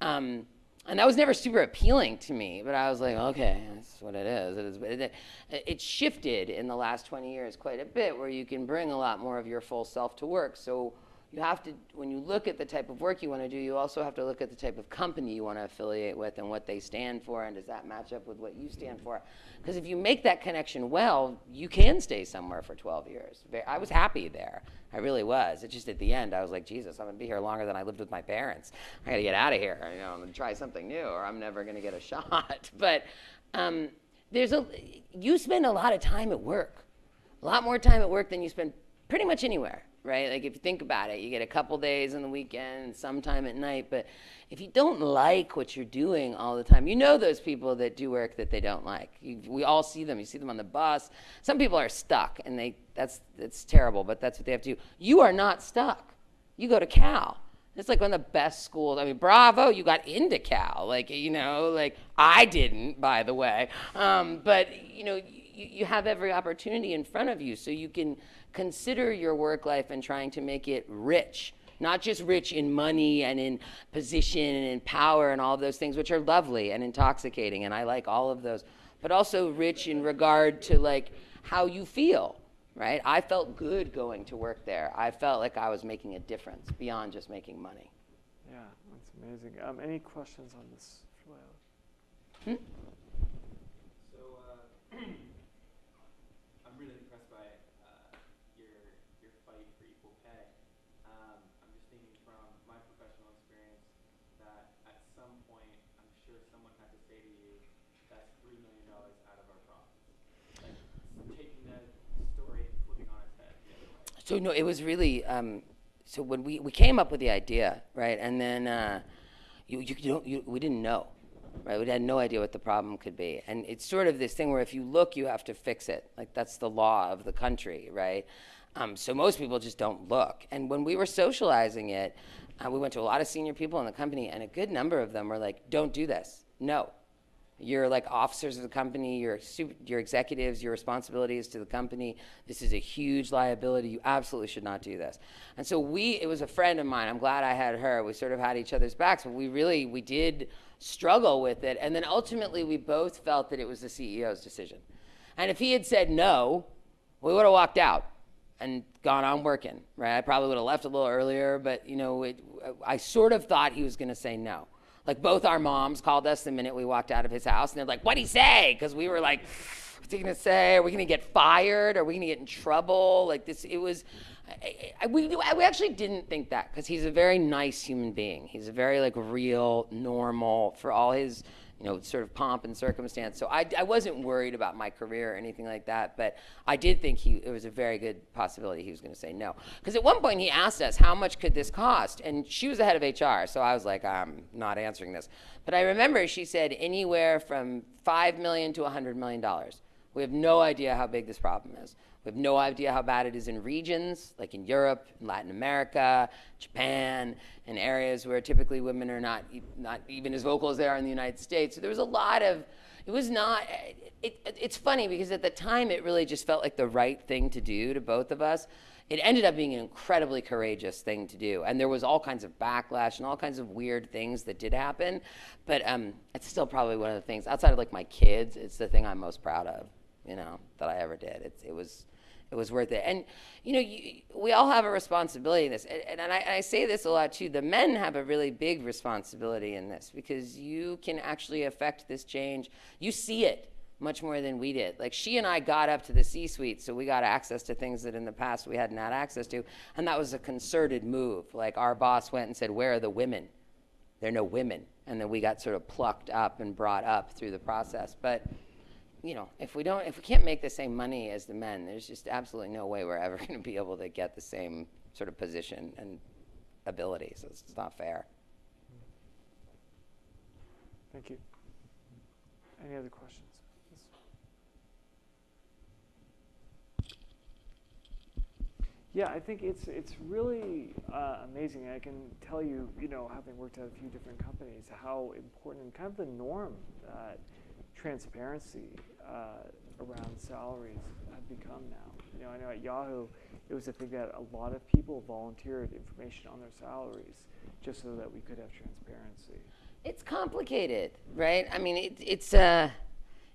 Um, and that was never super appealing to me, but I was like, okay, that's what it is. It, is, it, it shifted in the last 20 years quite a bit where you can bring a lot more of your full self to work. So you have to, when you look at the type of work you want to do, you also have to look at the type of company you want to affiliate with and what they stand for, and does that match up with what you stand for? Because if you make that connection well, you can stay somewhere for 12 years. I was happy there. I really was. It's just at the end, I was like, Jesus, I'm going to be here longer than I lived with my parents. I got to get out of here. You know, I'm going to try something new, or I'm never going to get a shot. but um, there's a, you spend a lot of time at work, a lot more time at work than you spend pretty much anywhere right? Like if you think about it, you get a couple days on the weekend sometime at night. But if you don't like what you're doing all the time, you know those people that do work that they don't like. You, we all see them. You see them on the bus. Some people are stuck, and they that's that's terrible. But that's what they have to do. You are not stuck. You go to Cal. It's like one of the best schools. I mean, bravo, you got into Cal. Like, you know, like I didn't, by the way. Um, but, you know, you, you have every opportunity in front of you so you can consider your work life and trying to make it rich not just rich in money and in position and in power and all of those things which are lovely and intoxicating and i like all of those but also rich in regard to like how you feel right i felt good going to work there i felt like i was making a difference beyond just making money Yeah, that's amazing. Um, any questions on this? Hmm? So, uh, I'm really impressed by uh, your your fight for equal pay. Um, I'm just thinking from my professional experience that at some point, I'm sure someone had to say to you, "That's three million dollars out of our profits." Like taking that story and flipping on its head the other way. So no, it was really. Um, so when we, we came up with the idea, right, and then uh, you, you, don't you, we didn't know, right? We had no idea what the problem could be, and it's sort of this thing where if you look, you have to fix it. Like that's the law of the country, right? Um, so most people just don't look. And when we were socializing it, uh, we went to a lot of senior people in the company, and a good number of them were like, "Don't do this. No, you're like officers of the company, you're, super, executives, your responsibilities to the company. This is a huge liability. You absolutely should not do this. And so we, it was a friend of mine. I'm glad I had her. We sort of had each other's backs, but we really, we did struggle with it. And then ultimately we both felt that it was the CEO's decision. And if he had said no, we would have walked out and gone on working, right? I probably would have left a little earlier, but you know, it, I sort of thought he was going to say no. Like both our moms called us the minute we walked out of his house, and they're like, "What'd he say?" Because we were like, "What's he gonna say? Are we gonna get fired? Are we gonna get in trouble?" Like this, it was. I, I, we, we actually didn't think that because he's a very nice human being. He's a very like real, normal for all his you know, sort of pomp and circumstance. So I, I wasn't worried about my career or anything like that, but I did think he, it was a very good possibility he was going to say no. Because at one point he asked us, how much could this cost? And she was the head of HR, so I was like, I'm not answering this. But I remember she said anywhere from 5 million to $100 million. We have no idea how big this problem is. We have no idea how bad it is in regions, like in Europe, in Latin America, Japan, in areas where typically women are not, not even as vocal as they are in the United States. So there was a lot of, It was not. It, it, it's funny because at the time it really just felt like the right thing to do to both of us. It ended up being an incredibly courageous thing to do, and there was all kinds of backlash and all kinds of weird things that did happen. But um, it's still probably one of the things outside of like my kids. It's the thing I'm most proud of, you know, that I ever did. It, it was it was worth it. And you know, you, we all have a responsibility in this, and, and I, I, say this a lot too. The men have a really big responsibility in this because you can actually affect this change. You see it much more than we did. Like she and I got up to the C-suite, so we got access to things that in the past we hadn't had access to, and that was a concerted move. Like our boss went and said, "Where are the women? There are no women," and then we got sort of plucked up and brought up through the process. But you know, if we don't, if we can't make the same money as the men, there's just absolutely no way we're ever going to be able to get the same sort of position and ability. So it's, it's not fair. Thank you. Any other questions? Yeah, I think it's it's really uh, amazing. I can tell you, you know, having worked at a few different companies, how important and kind of the norm that transparency uh, around salaries have become now. You know, I know at Yahoo, it was a thing that a lot of people volunteered information on their salaries just so that we could have transparency. It's complicated, right? I mean, it, it's uh,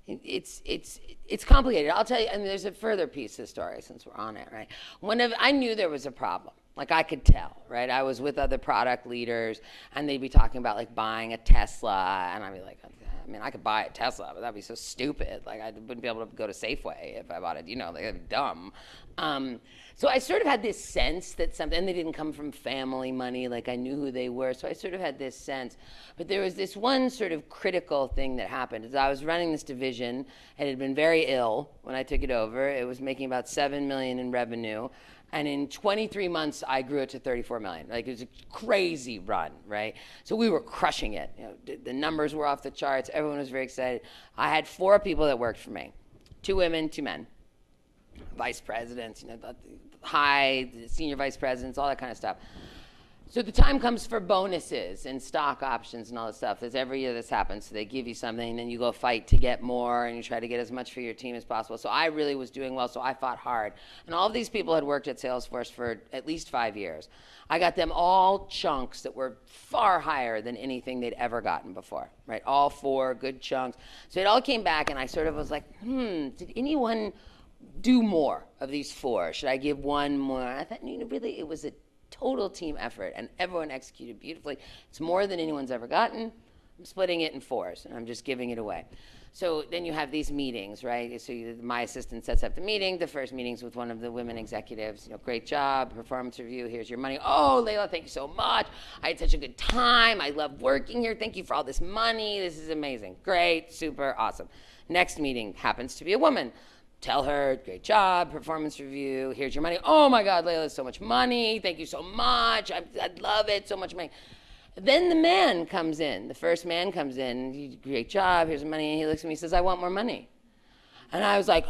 it's it's it's complicated. I'll tell you. I mean, there's a further piece of the story since we're on it, right? One of I knew there was a problem. Like I could tell, right? I was with other product leaders, and they'd be talking about like buying a Tesla, and I'd be like, I mean, I could buy a Tesla, but that'd be so stupid. Like I wouldn't be able to go to Safeway if I bought it. You know, like dumb. Um, so I sort of had this sense that something, and they didn't come from family money. Like I knew who they were, so I sort of had this sense. But there was this one sort of critical thing that happened. As I was running this division, and it had been very ill when I took it over. It was making about seven million in revenue. And in 23 months, I grew it to 34 million. Like it was a crazy run, right? So we were crushing it. You know, the numbers were off the charts. Everyone was very excited. I had four people that worked for me, two women, two men, vice presidents, you know, high, senior vice presidents, all that kind of stuff. So the time comes for bonuses and stock options and all this stuff. There's every year this happens. So they give you something, and then you go fight to get more, and you try to get as much for your team as possible. So I really was doing well, so I fought hard. And all of these people had worked at Salesforce for at least five years. I got them all chunks that were far higher than anything they'd ever gotten before, right? All four good chunks. So it all came back, and I sort of was like, hmm, did anyone do more of these four? Should I give one more? I thought, you know, really, it was a total team effort, and everyone executed beautifully. It's more than anyone's ever gotten. I'm splitting it in fours, and I'm just giving it away. So then you have these meetings, right? So you, my assistant sets up the meeting. The first meeting's with one of the women executives. You know, great job, performance review. Here's your money. Oh, Leyla, thank you so much. I had such a good time. I love working here. Thank you for all this money. This is amazing. Great, super, awesome. Next meeting happens to be a woman tell her, great job, performance review, here's your money. Oh my God, Leyla, so much money. Thank you so much. I, I love it, so much money. Then the man comes in. The first man comes in. Great job. Here's the money. And he looks at me and says, I want more money. And I was like,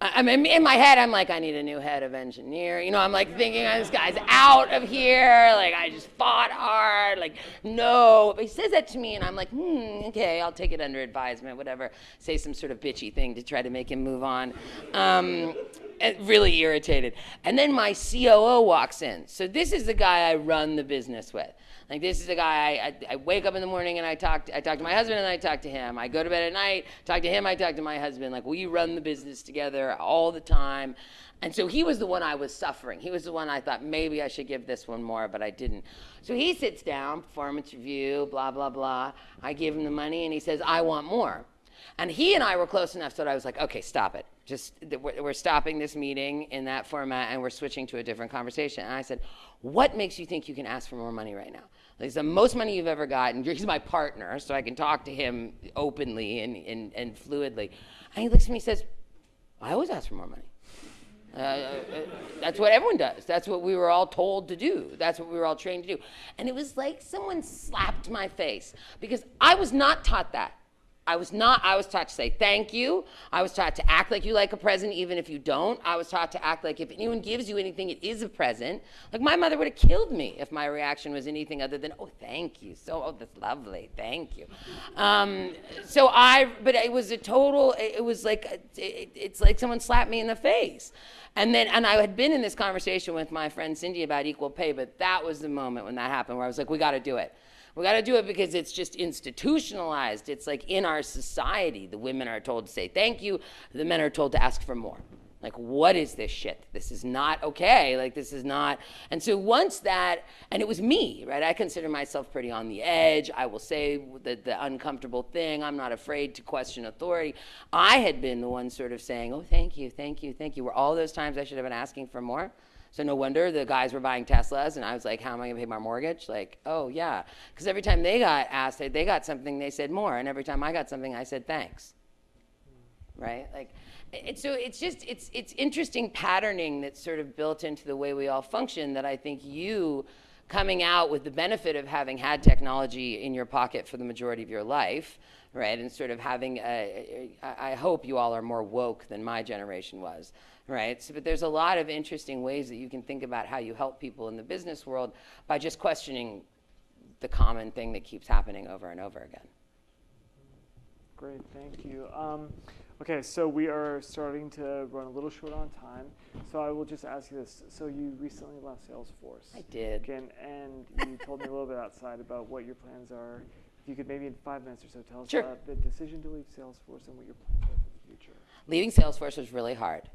I mean, in my head, I'm like, I need a new head of engineer. You know, I'm like thinking, oh, this guy's out of here. Like, I just fought hard. Like, no. But he says that to me, and I'm like, hmm, okay, I'll take it under advisement, whatever. Say some sort of bitchy thing to try to make him move on. Um, really irritated. And then my COO walks in. So this is the guy I run the business with. Like this is a guy I, I, I, wake up in the morning and I talk to, I talk to my husband and I talk to him. I go to bed at night, talk to him, I talk to my husband. Like we run the business together all the time. And so he was the one I was suffering. He was the one I thought maybe I should give this one more, but I didn't. So he sits down, performance review, blah, blah, blah. I give him the money and he says, I want more. And he and I were close enough so that I was like, okay, stop it. Just, we're stopping this meeting in that format and we're switching to a different conversation. And I said, what makes you think you can ask for more money right now? He's the most money you've ever gotten. He's my partner, so I can talk to him openly and, and, and fluidly. And he looks at me and says, I always ask for more money. Uh, uh, that's what everyone does. That's what we were all told to do. That's what we were all trained to do. And it was like someone slapped my face because I was not taught that. I was not, I was taught to say thank you. I was taught to act like you like a present even if you don't. I was taught to act like if anyone gives you anything, it is a present. Like my mother would have killed me if my reaction was anything other than, oh, thank you. So, oh, that's lovely. Thank you. Um, so I, but it was a total, it it was like, it, it's like someone slapped me in the face. And then, and I had been in this conversation with my friend Cindy about equal pay, but that was the moment when that happened where I was like, we got to do it. We got to do it because it's just institutionalized. It's like in our society, the women are told to say thank you, the men are told to ask for more. Like, what is this shit? This is not okay. Like, this is not. And so, once that, and it was me, right? I consider myself pretty on the edge. I will say the, the uncomfortable thing. I'm not afraid to question authority. I had been the one sort of saying, oh, thank you, thank you, thank you. Were all those times I should have been asking for more? So no wonder the guys were buying Teslas, and I was like, "How am I gonna pay my mortgage?" Like, "Oh yeah," because every time they got asked, they got something, they said more, and every time I got something, I said thanks. Hmm. Right? Like, it's so it's just it's it's interesting patterning that's sort of built into the way we all function. That I think you coming out with the benefit of having had technology in your pocket for the majority of your life, right, and sort of having, a, I I hope you all are more woke than my generation was, right? So, but there's a lot of interesting ways that you can think about how you help people in the business world by just questioning the common thing that keeps happening over and over again. Great, thank you. Um, okay, so we are starting to run a little short on time. So I will just ask you this. So you recently left Salesforce. I did. Again, and you told me a little bit outside about what your plans are. If you could maybe in five minutes or so tell us Sure. about the decision to leave Salesforce and what your plans are for the future. leaving Salesforce was really hard.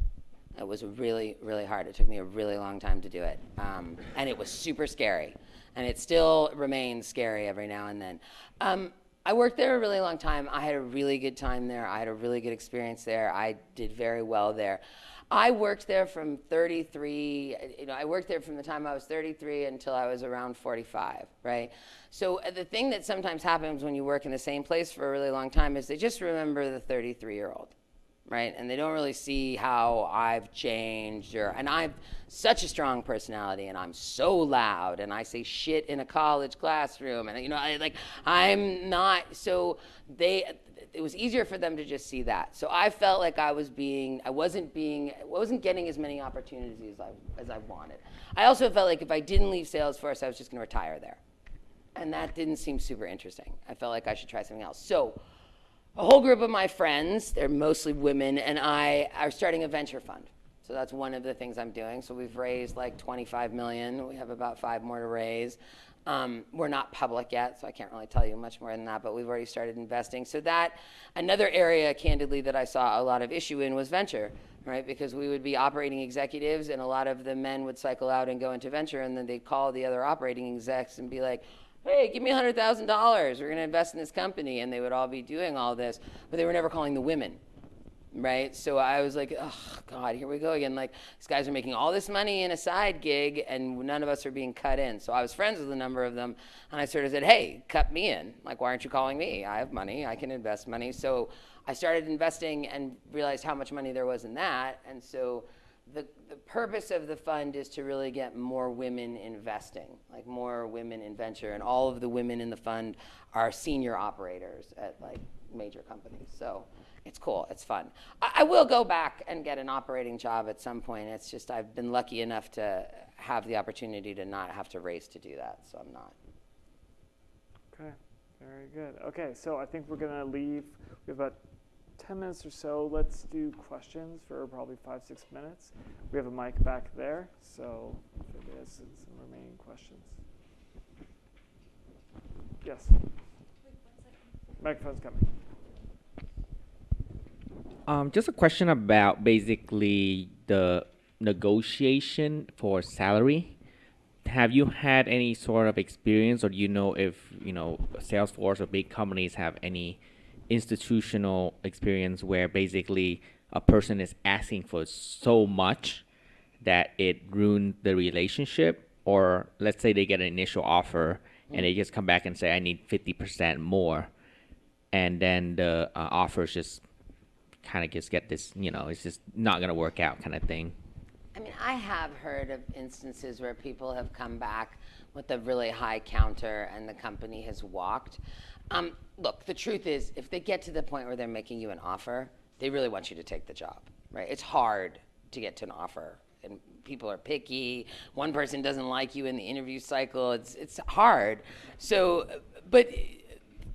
It was really, really hard. It took me a really long time to do it. Um, and it was super scary. And it still remains scary every now and then. Um, I worked there a really long time. I had a really good time there. I had a really good experience there. I did very well there. I worked there from 33, you know, I worked there from the time I was 33 until I was around 45, right? So uh, the thing that sometimes happens when you work in the same place for a really long time is they just remember the 33 year old right? And they don't really see how I've changed or and I've such a strong personality and I'm so loud and I say shit in a college classroom and you know I like I'm not so they it was easier for them to just see that. So I felt like I was being I wasn't being I wasn't getting as many opportunities as I as I wanted. I also felt like if I didn't leave Salesforce I was just going to retire there. And that didn't seem super interesting. I felt like I should try something else. So a whole group of my friends, they're mostly women, and I are starting a venture fund. So that's one of the things I'm doing. So we've raised like 25 million. We have about five more to raise. Um, we're not public yet, so I can't really tell you much more than that, but we've already started investing. So that, another area, candidly, that I saw a lot of issue in was venture, right? Because we would be operating executives, and a lot of the men would cycle out and go into venture, and then they'd call the other operating execs and be like, hey, give me $100,000. We're going to invest in this company. And they would all be doing all this, but they were never calling the women. Right? So I was like, oh, God, here we go again. Like, these guys are making all this money in a side gig, and none of us are being cut in. So I was friends with a number of them, and I sort of said, hey, cut me in. Like, why aren't you calling me? I have money, I can invest money. So I started investing and realized how much money there was in that. And so the, the purpose of the fund is to really get more women investing, like more women in venture, and all of the women in the fund are senior operators at like major companies. So it's cool, it's fun. I, I will go back and get an operating job at some point. It's just I've been lucky enough to have the opportunity to not have to race to do that, so I'm not. Okay, very good. Okay, so I think we're gonna leave. We have about 10 minutes or so. Let's do questions for probably five, six minutes. We have a mic back there, so if has some, some remaining questions. Yes. Microphone's coming. Um, just a question about basically the negotiation for salary. Have you had any sort of experience, or do you know if you know Salesforce or big companies have any institutional experience where basically a person is asking for so much that it ruined the relationship, or let's say they get an initial offer and they just come back and say, "I need fifty percent more," and then the uh, offers just kind of just get this, you know, it's just not gonna work out kind of thing. I mean, I have heard of instances where people have come back with a really high counter and the company has walked. Um, look, the truth is, if they get to the point where they're making you an offer, they really want you to take the job, right? It's hard to get to an offer, and people are picky. One person doesn't like you in the interview cycle. It's it's hard. So, but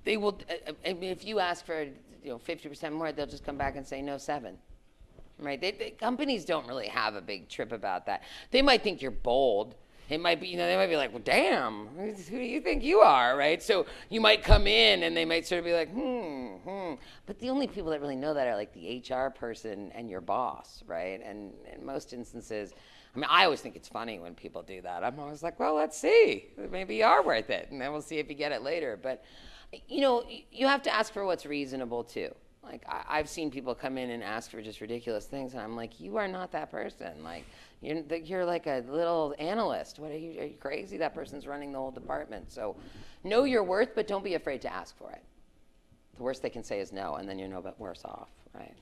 they will. I mean, if you ask for you know 50% more, they'll just come back and say no seven right? They, they, companies don't really have a big trip about that. They might think you're bold. It might be, you know, they might be like, well, damn, who do you think you are, right? So you might come in and they might sort of be like, hmm, hmm. But the only people that really know that are like the HR person and your boss, right? And in most instances, I mean, I always think it's funny when people do that. I'm always like, well, let's see. Maybe you are worth it. And then we'll see if you get it later. But, you know, you have to ask for what's reasonable too. Like I, have seen people come in and ask for just ridiculous things, and I'm like, you are not that person. Like you're you're like a little analyst. What are you? Are you crazy? That person's running the whole department. So know your worth, but don't be afraid to ask for it. The worst they can say is no, and then you're no bit worse off, right?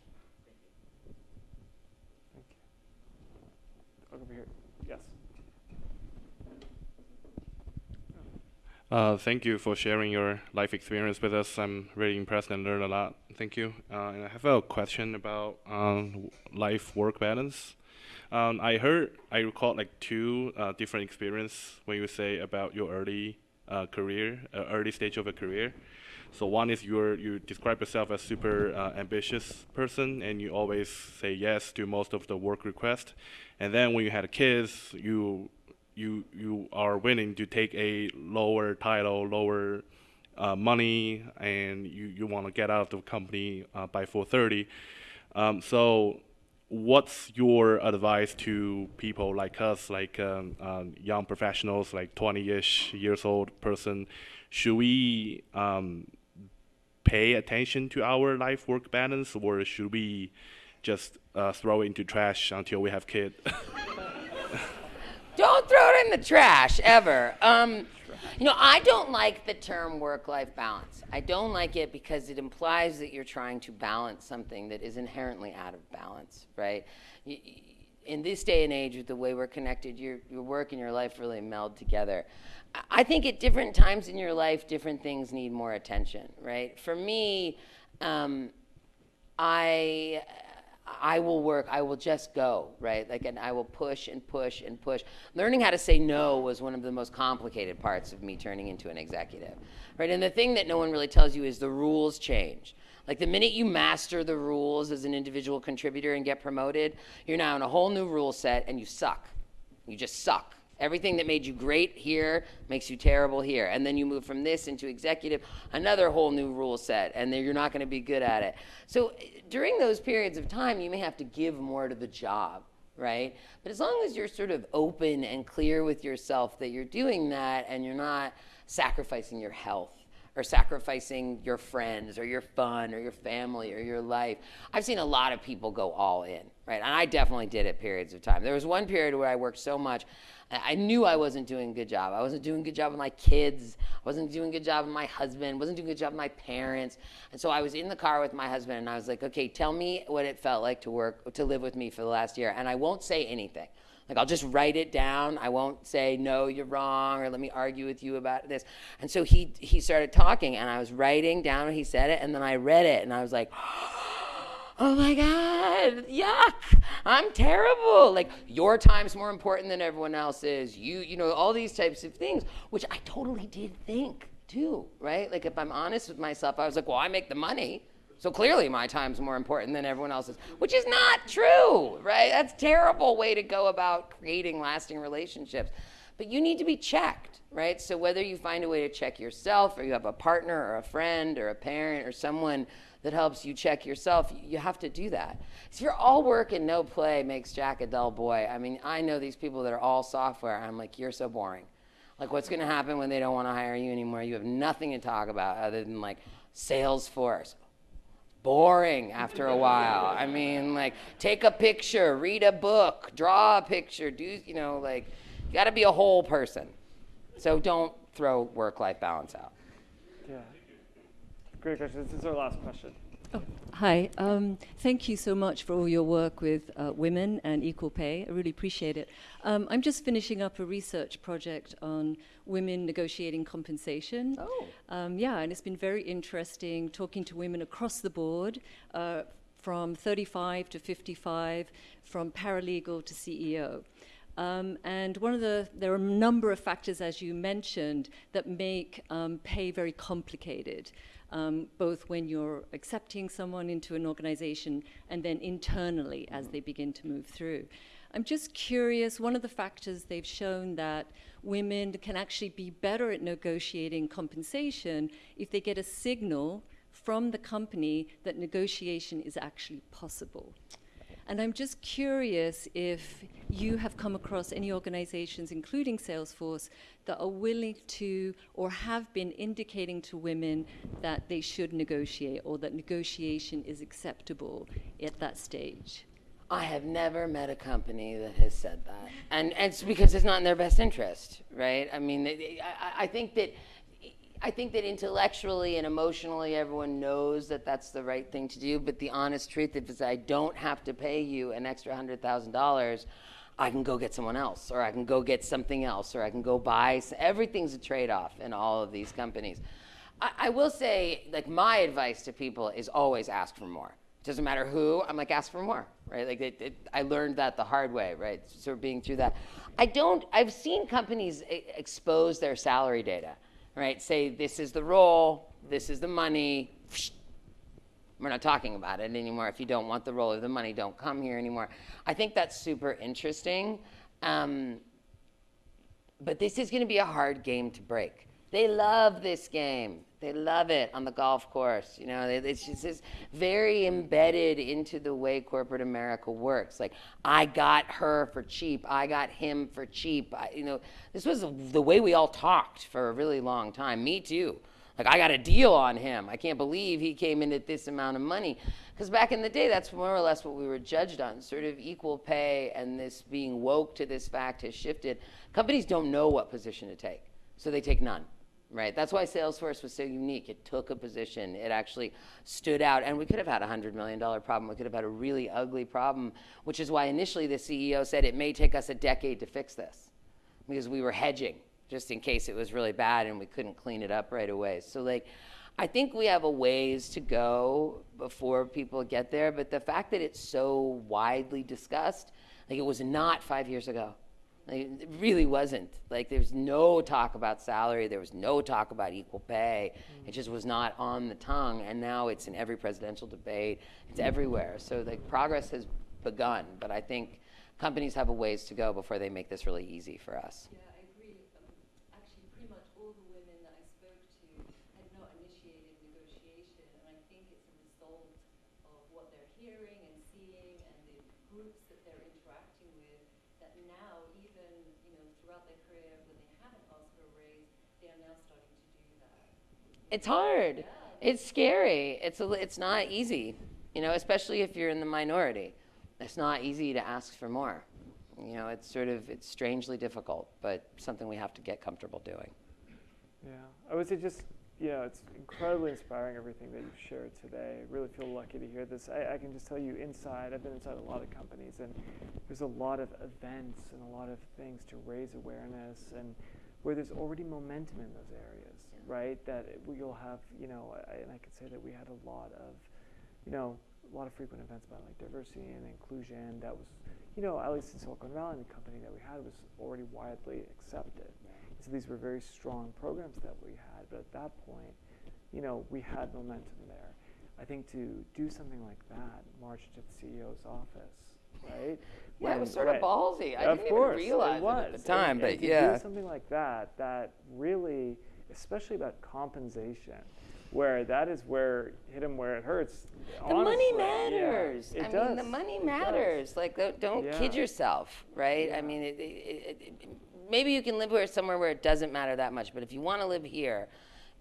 Over here. Yes. Uh, thank you for sharing your life experience with us. I'm really impressed and learned a lot. Thank you. Uh, and I have a question about um, life-work balance. Um, I heard, I recall like two uh, different experience when you say about your early uh, career, uh, early stage of a career. So one is you you describe yourself as super uh, ambitious person, and you always say yes to most of the work requests. And then when you had kids, you you you are willing to take a lower title, lower uh, money, and you, you want to get out of the company uh, by 4:30. Um, so, what's your advice to people like us, like um, um, young professionals, like 20-ish years old person? Should we um, pay attention to our life-work balance, or should we just uh, throw it into trash until we have kids? Don't throw it in the trash ever. You know, I don't like the term work life balance. I don't like it because it implies that you're trying to balance something that is inherently out of balance, right? in this day and age, with the way we're connected, your, your work and your life really meld together. I think at different times in your life, different things need more attention, right? For me, um, I I will work, I will just go, right? Like, and I will push and push and push. Learning how to say no was one of the most complicated parts of me turning into an executive, right? And the thing that no one really tells you is the rules change. Like, the minute you master the rules as an individual contributor and get promoted, you're now in a whole new rule set and you suck. You just suck. Everything that made you great here makes you terrible here. And then you move from this into executive, another whole new rule set, and then you're not going to be good at it. So eh, during those periods of time, you may have to give more to the job, right? But as long as you're sort of open and clear with yourself that you're doing that and you're not sacrificing your health or sacrificing your friends or your fun or your family or your life. I've seen a lot of people go all in, right? And I definitely did at periods of time. There was one period where I worked so much I knew I wasn't doing a good job. I wasn't doing a good job with my kids. I wasn't doing a good job with my husband. wasn't doing a good job with my parents. And so I was in the car with my husband and I was like, okay, tell me what it felt like to work, to live with me for the last year. And I won't say anything. Like I'll just write it down. I won't say no, you're wrong, or let me argue with you about this. And so he he started talking, and I was writing down what he said it, and then I read it, and I was like oh my God, yuck, I'm terrible. Like, your time's more important than everyone else's. You, you know, all these types of things, which I totally did think too, right? Like, if I'm honest with myself, I was like, well, I make the money. So clearly my time's more important than everyone else's, which is not true, right? That's terrible way to go about creating lasting relationships. But you need to be checked, right? So whether you find a way to check yourself or you have a partner or a friend or a parent or someone that helps you check yourself, you have to do that. If you're all work and no play makes Jack a dull boy. I mean, I know these people that are all software. I'm like, you're so boring. Like, what's going to happen when they don't want to hire you anymore? You have nothing to talk about other than like Salesforce. Boring after a while. I mean, like, take a picture, read a book, draw a picture, do, you know, like, you got to be a whole person. So don't throw work life balance out. Great question. This is our last question. Hi. Um, thank you so much for all your work with uh, women and equal pay. I really appreciate it. Um, I'm just finishing up a research project on women negotiating compensation. Oh. Um, yeah, and it's been very interesting talking to women across the board, uh, from 35 to 55, from paralegal to CEO. Um, and one of the, there are a number of factors, as you mentioned, that make um, pay very complicated, um, both when you're accepting someone into an organization and then internally as they begin to move through. I'm just curious, one of the factors they've shown that women can actually be better at negotiating compensation if they get a signal from the company that negotiation is actually possible. And I'm just curious if you have come across any organizations, including Salesforce, that are willing to or have been indicating to women that they should negotiate or that negotiation is acceptable at that stage. I have never met a company that has said that, and, and it's because it's not in their best interest, right? I mean, I, I think that I think that intellectually and emotionally, everyone knows that that's the right thing to do. But the honest truth is, I don't have to pay you an extra hundred thousand dollars. I can go get someone else, or I can go get something else, or I can go buy. Everything's a trade-off in all of these companies. I, I will say, like, my advice to people is always ask for more. It Doesn't matter who, I'm like, ask for more, right? Like, it, it, I learned that the hard way, right? Sort of being through that. I don't, I've seen companies e- expose their salary data, right? Say, this is the role, this is the money. We're not talking about it anymore. If you don't want the role or the money, don't come here anymore. I think that's super interesting. Um, but this is going to be a hard game to break. They love this game. They love it on the golf course. You know, it's just it's very embedded into the way corporate America works. Like, I got her for cheap. I got him for cheap. I, you know, this was the way we all talked for a really long time. Me too. Like, I got a deal on him. I can't believe he came in at this amount of money. Because back in the day, that's more or less what we were judged on. Sort of equal pay and this being woke to this fact has shifted. Companies don't know what position to take, so they take none. Right. That's why Salesforce was so unique. It took a position. It actually stood out. And we could have had a $100 million problem. We could have had a really ugly problem, which is why initially the CEO said it may take us a decade to fix this because we were hedging just in case it was really bad and we couldn't clean it up right away. So like I think we have a ways to go before people get there, but the fact that it's so widely discussed, like it was not 5 years ago. It really wasn't. Like there was no talk about salary, there was no talk about equal pay. It just was not on the tongue and now it's in every presidential debate. It's everywhere. So like progress has begun, but I think companies have a ways to go before they make this really easy for us. Yeah, I agree. Um, actually, pretty much all the women that I spoke to had not initiated negotiation, and I think it's a result of what they're hearing and seeing and the groups that they're interacting with. That now, even you know, throughout their career, when they haven't asked for a raise, they are now starting to do that. It's hard. It's scary. It's a, it's not easy, you know, especially if you're in the minority. It's not easy to ask for more. You know, it's sort of it's strangely difficult, but something we have to get comfortable doing. Yeah, I would say just, know, it's incredibly inspiring everything that you've shared today. I really feel lucky to hear this. I, I can just tell you inside, I've been inside a lot of companies, and there's a lot of events and a lot of things to raise awareness, and where there's already momentum in those areas, right? That it, you'll have, you know, I, and I could say that we had a lot of, you know, a lot of frequent events about like diversity and inclusion. That was, you know, at least in Silicon Valley, the company that we had was already widely accepted. So these were very strong programs that we had, but at that point, you know, we had momentum there. I think to do something like that, march to the CEO's office, right? Yeah, it was sort of ballsy. I of didn't even realize it it was. at the time, and but to yeah. do something like that, that really, especially about compensation, where that is where hit 'em where it hurts. The money honestly. Yeah, matters. it I does. mean, the money It does. matters. Like, don't, don't kid yourself, right? I mean, it, it, it, it, maybe you can live where somewhere where it doesn't matter that much, but if you want to live here,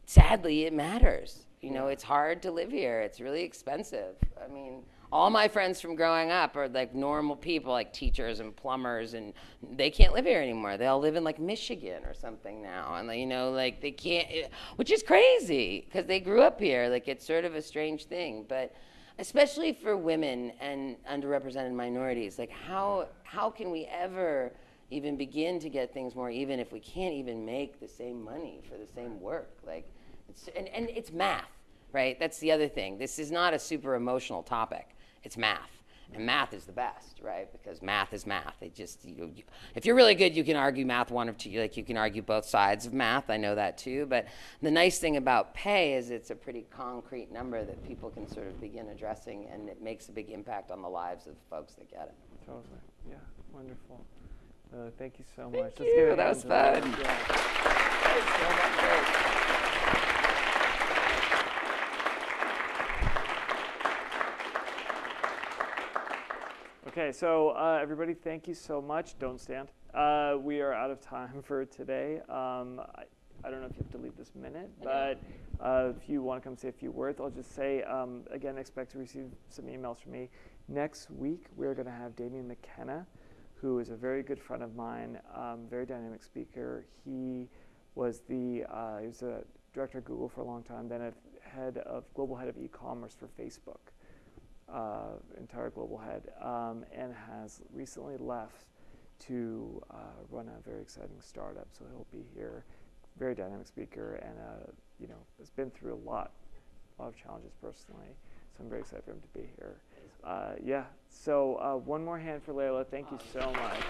sadly, it matters. You know, it's hard to live here. It's really expensive. I mean, all my friends from growing up are like normal people, like teachers and plumbers, and they can't live here anymore. They all live in like Michigan or something now, and you know, like they can't, eh, which is crazy because they grew up here. Like it's sort of a strange thing, but especially for women and underrepresented minorities, like how how can we ever even begin to get things more even if we can't even make the same money for the same work? Like, it's, and, and it's math, right? That's the other thing. This is not a super emotional topic. It's math. And math is the best, right? Because math is math. It just, you, you, if you're really good, you can argue math one of two. Like you can argue both sides of math. I know that too. But the nice thing about pay is it's a pretty concrete number that people can sort of begin addressing, and it makes a big impact on the lives of folks that get it. Totally. Yeah. Wonderful. Uh, thank you so Thank much. You. That was fun. Yeah. Thanks so much. Great. Okay, so uh, everybody, thank you so much. Don't stand. Uh, we are out of time for today. Um, I, I don't know if you have to leave this minute, but uh, if you want to come say a few words, I'll just say um, again, expect to receive some emails from me. Next week, we're going to have Damien McKenna, who is a very good friend of mine, um, very dynamic speaker. He was the uh, he was a director of Google for a long time, then a head of global head of e-commerce for Facebook uh, entire global head, um, and has recently left to uh, run a very exciting startup. So he'll be here, very dynamic speaker, and uh, you know has been through a lot, a lot of challenges personally. So I'm very excited for him to be here. Uh, yeah. So uh, one more hand for Leyla. Thank you so much.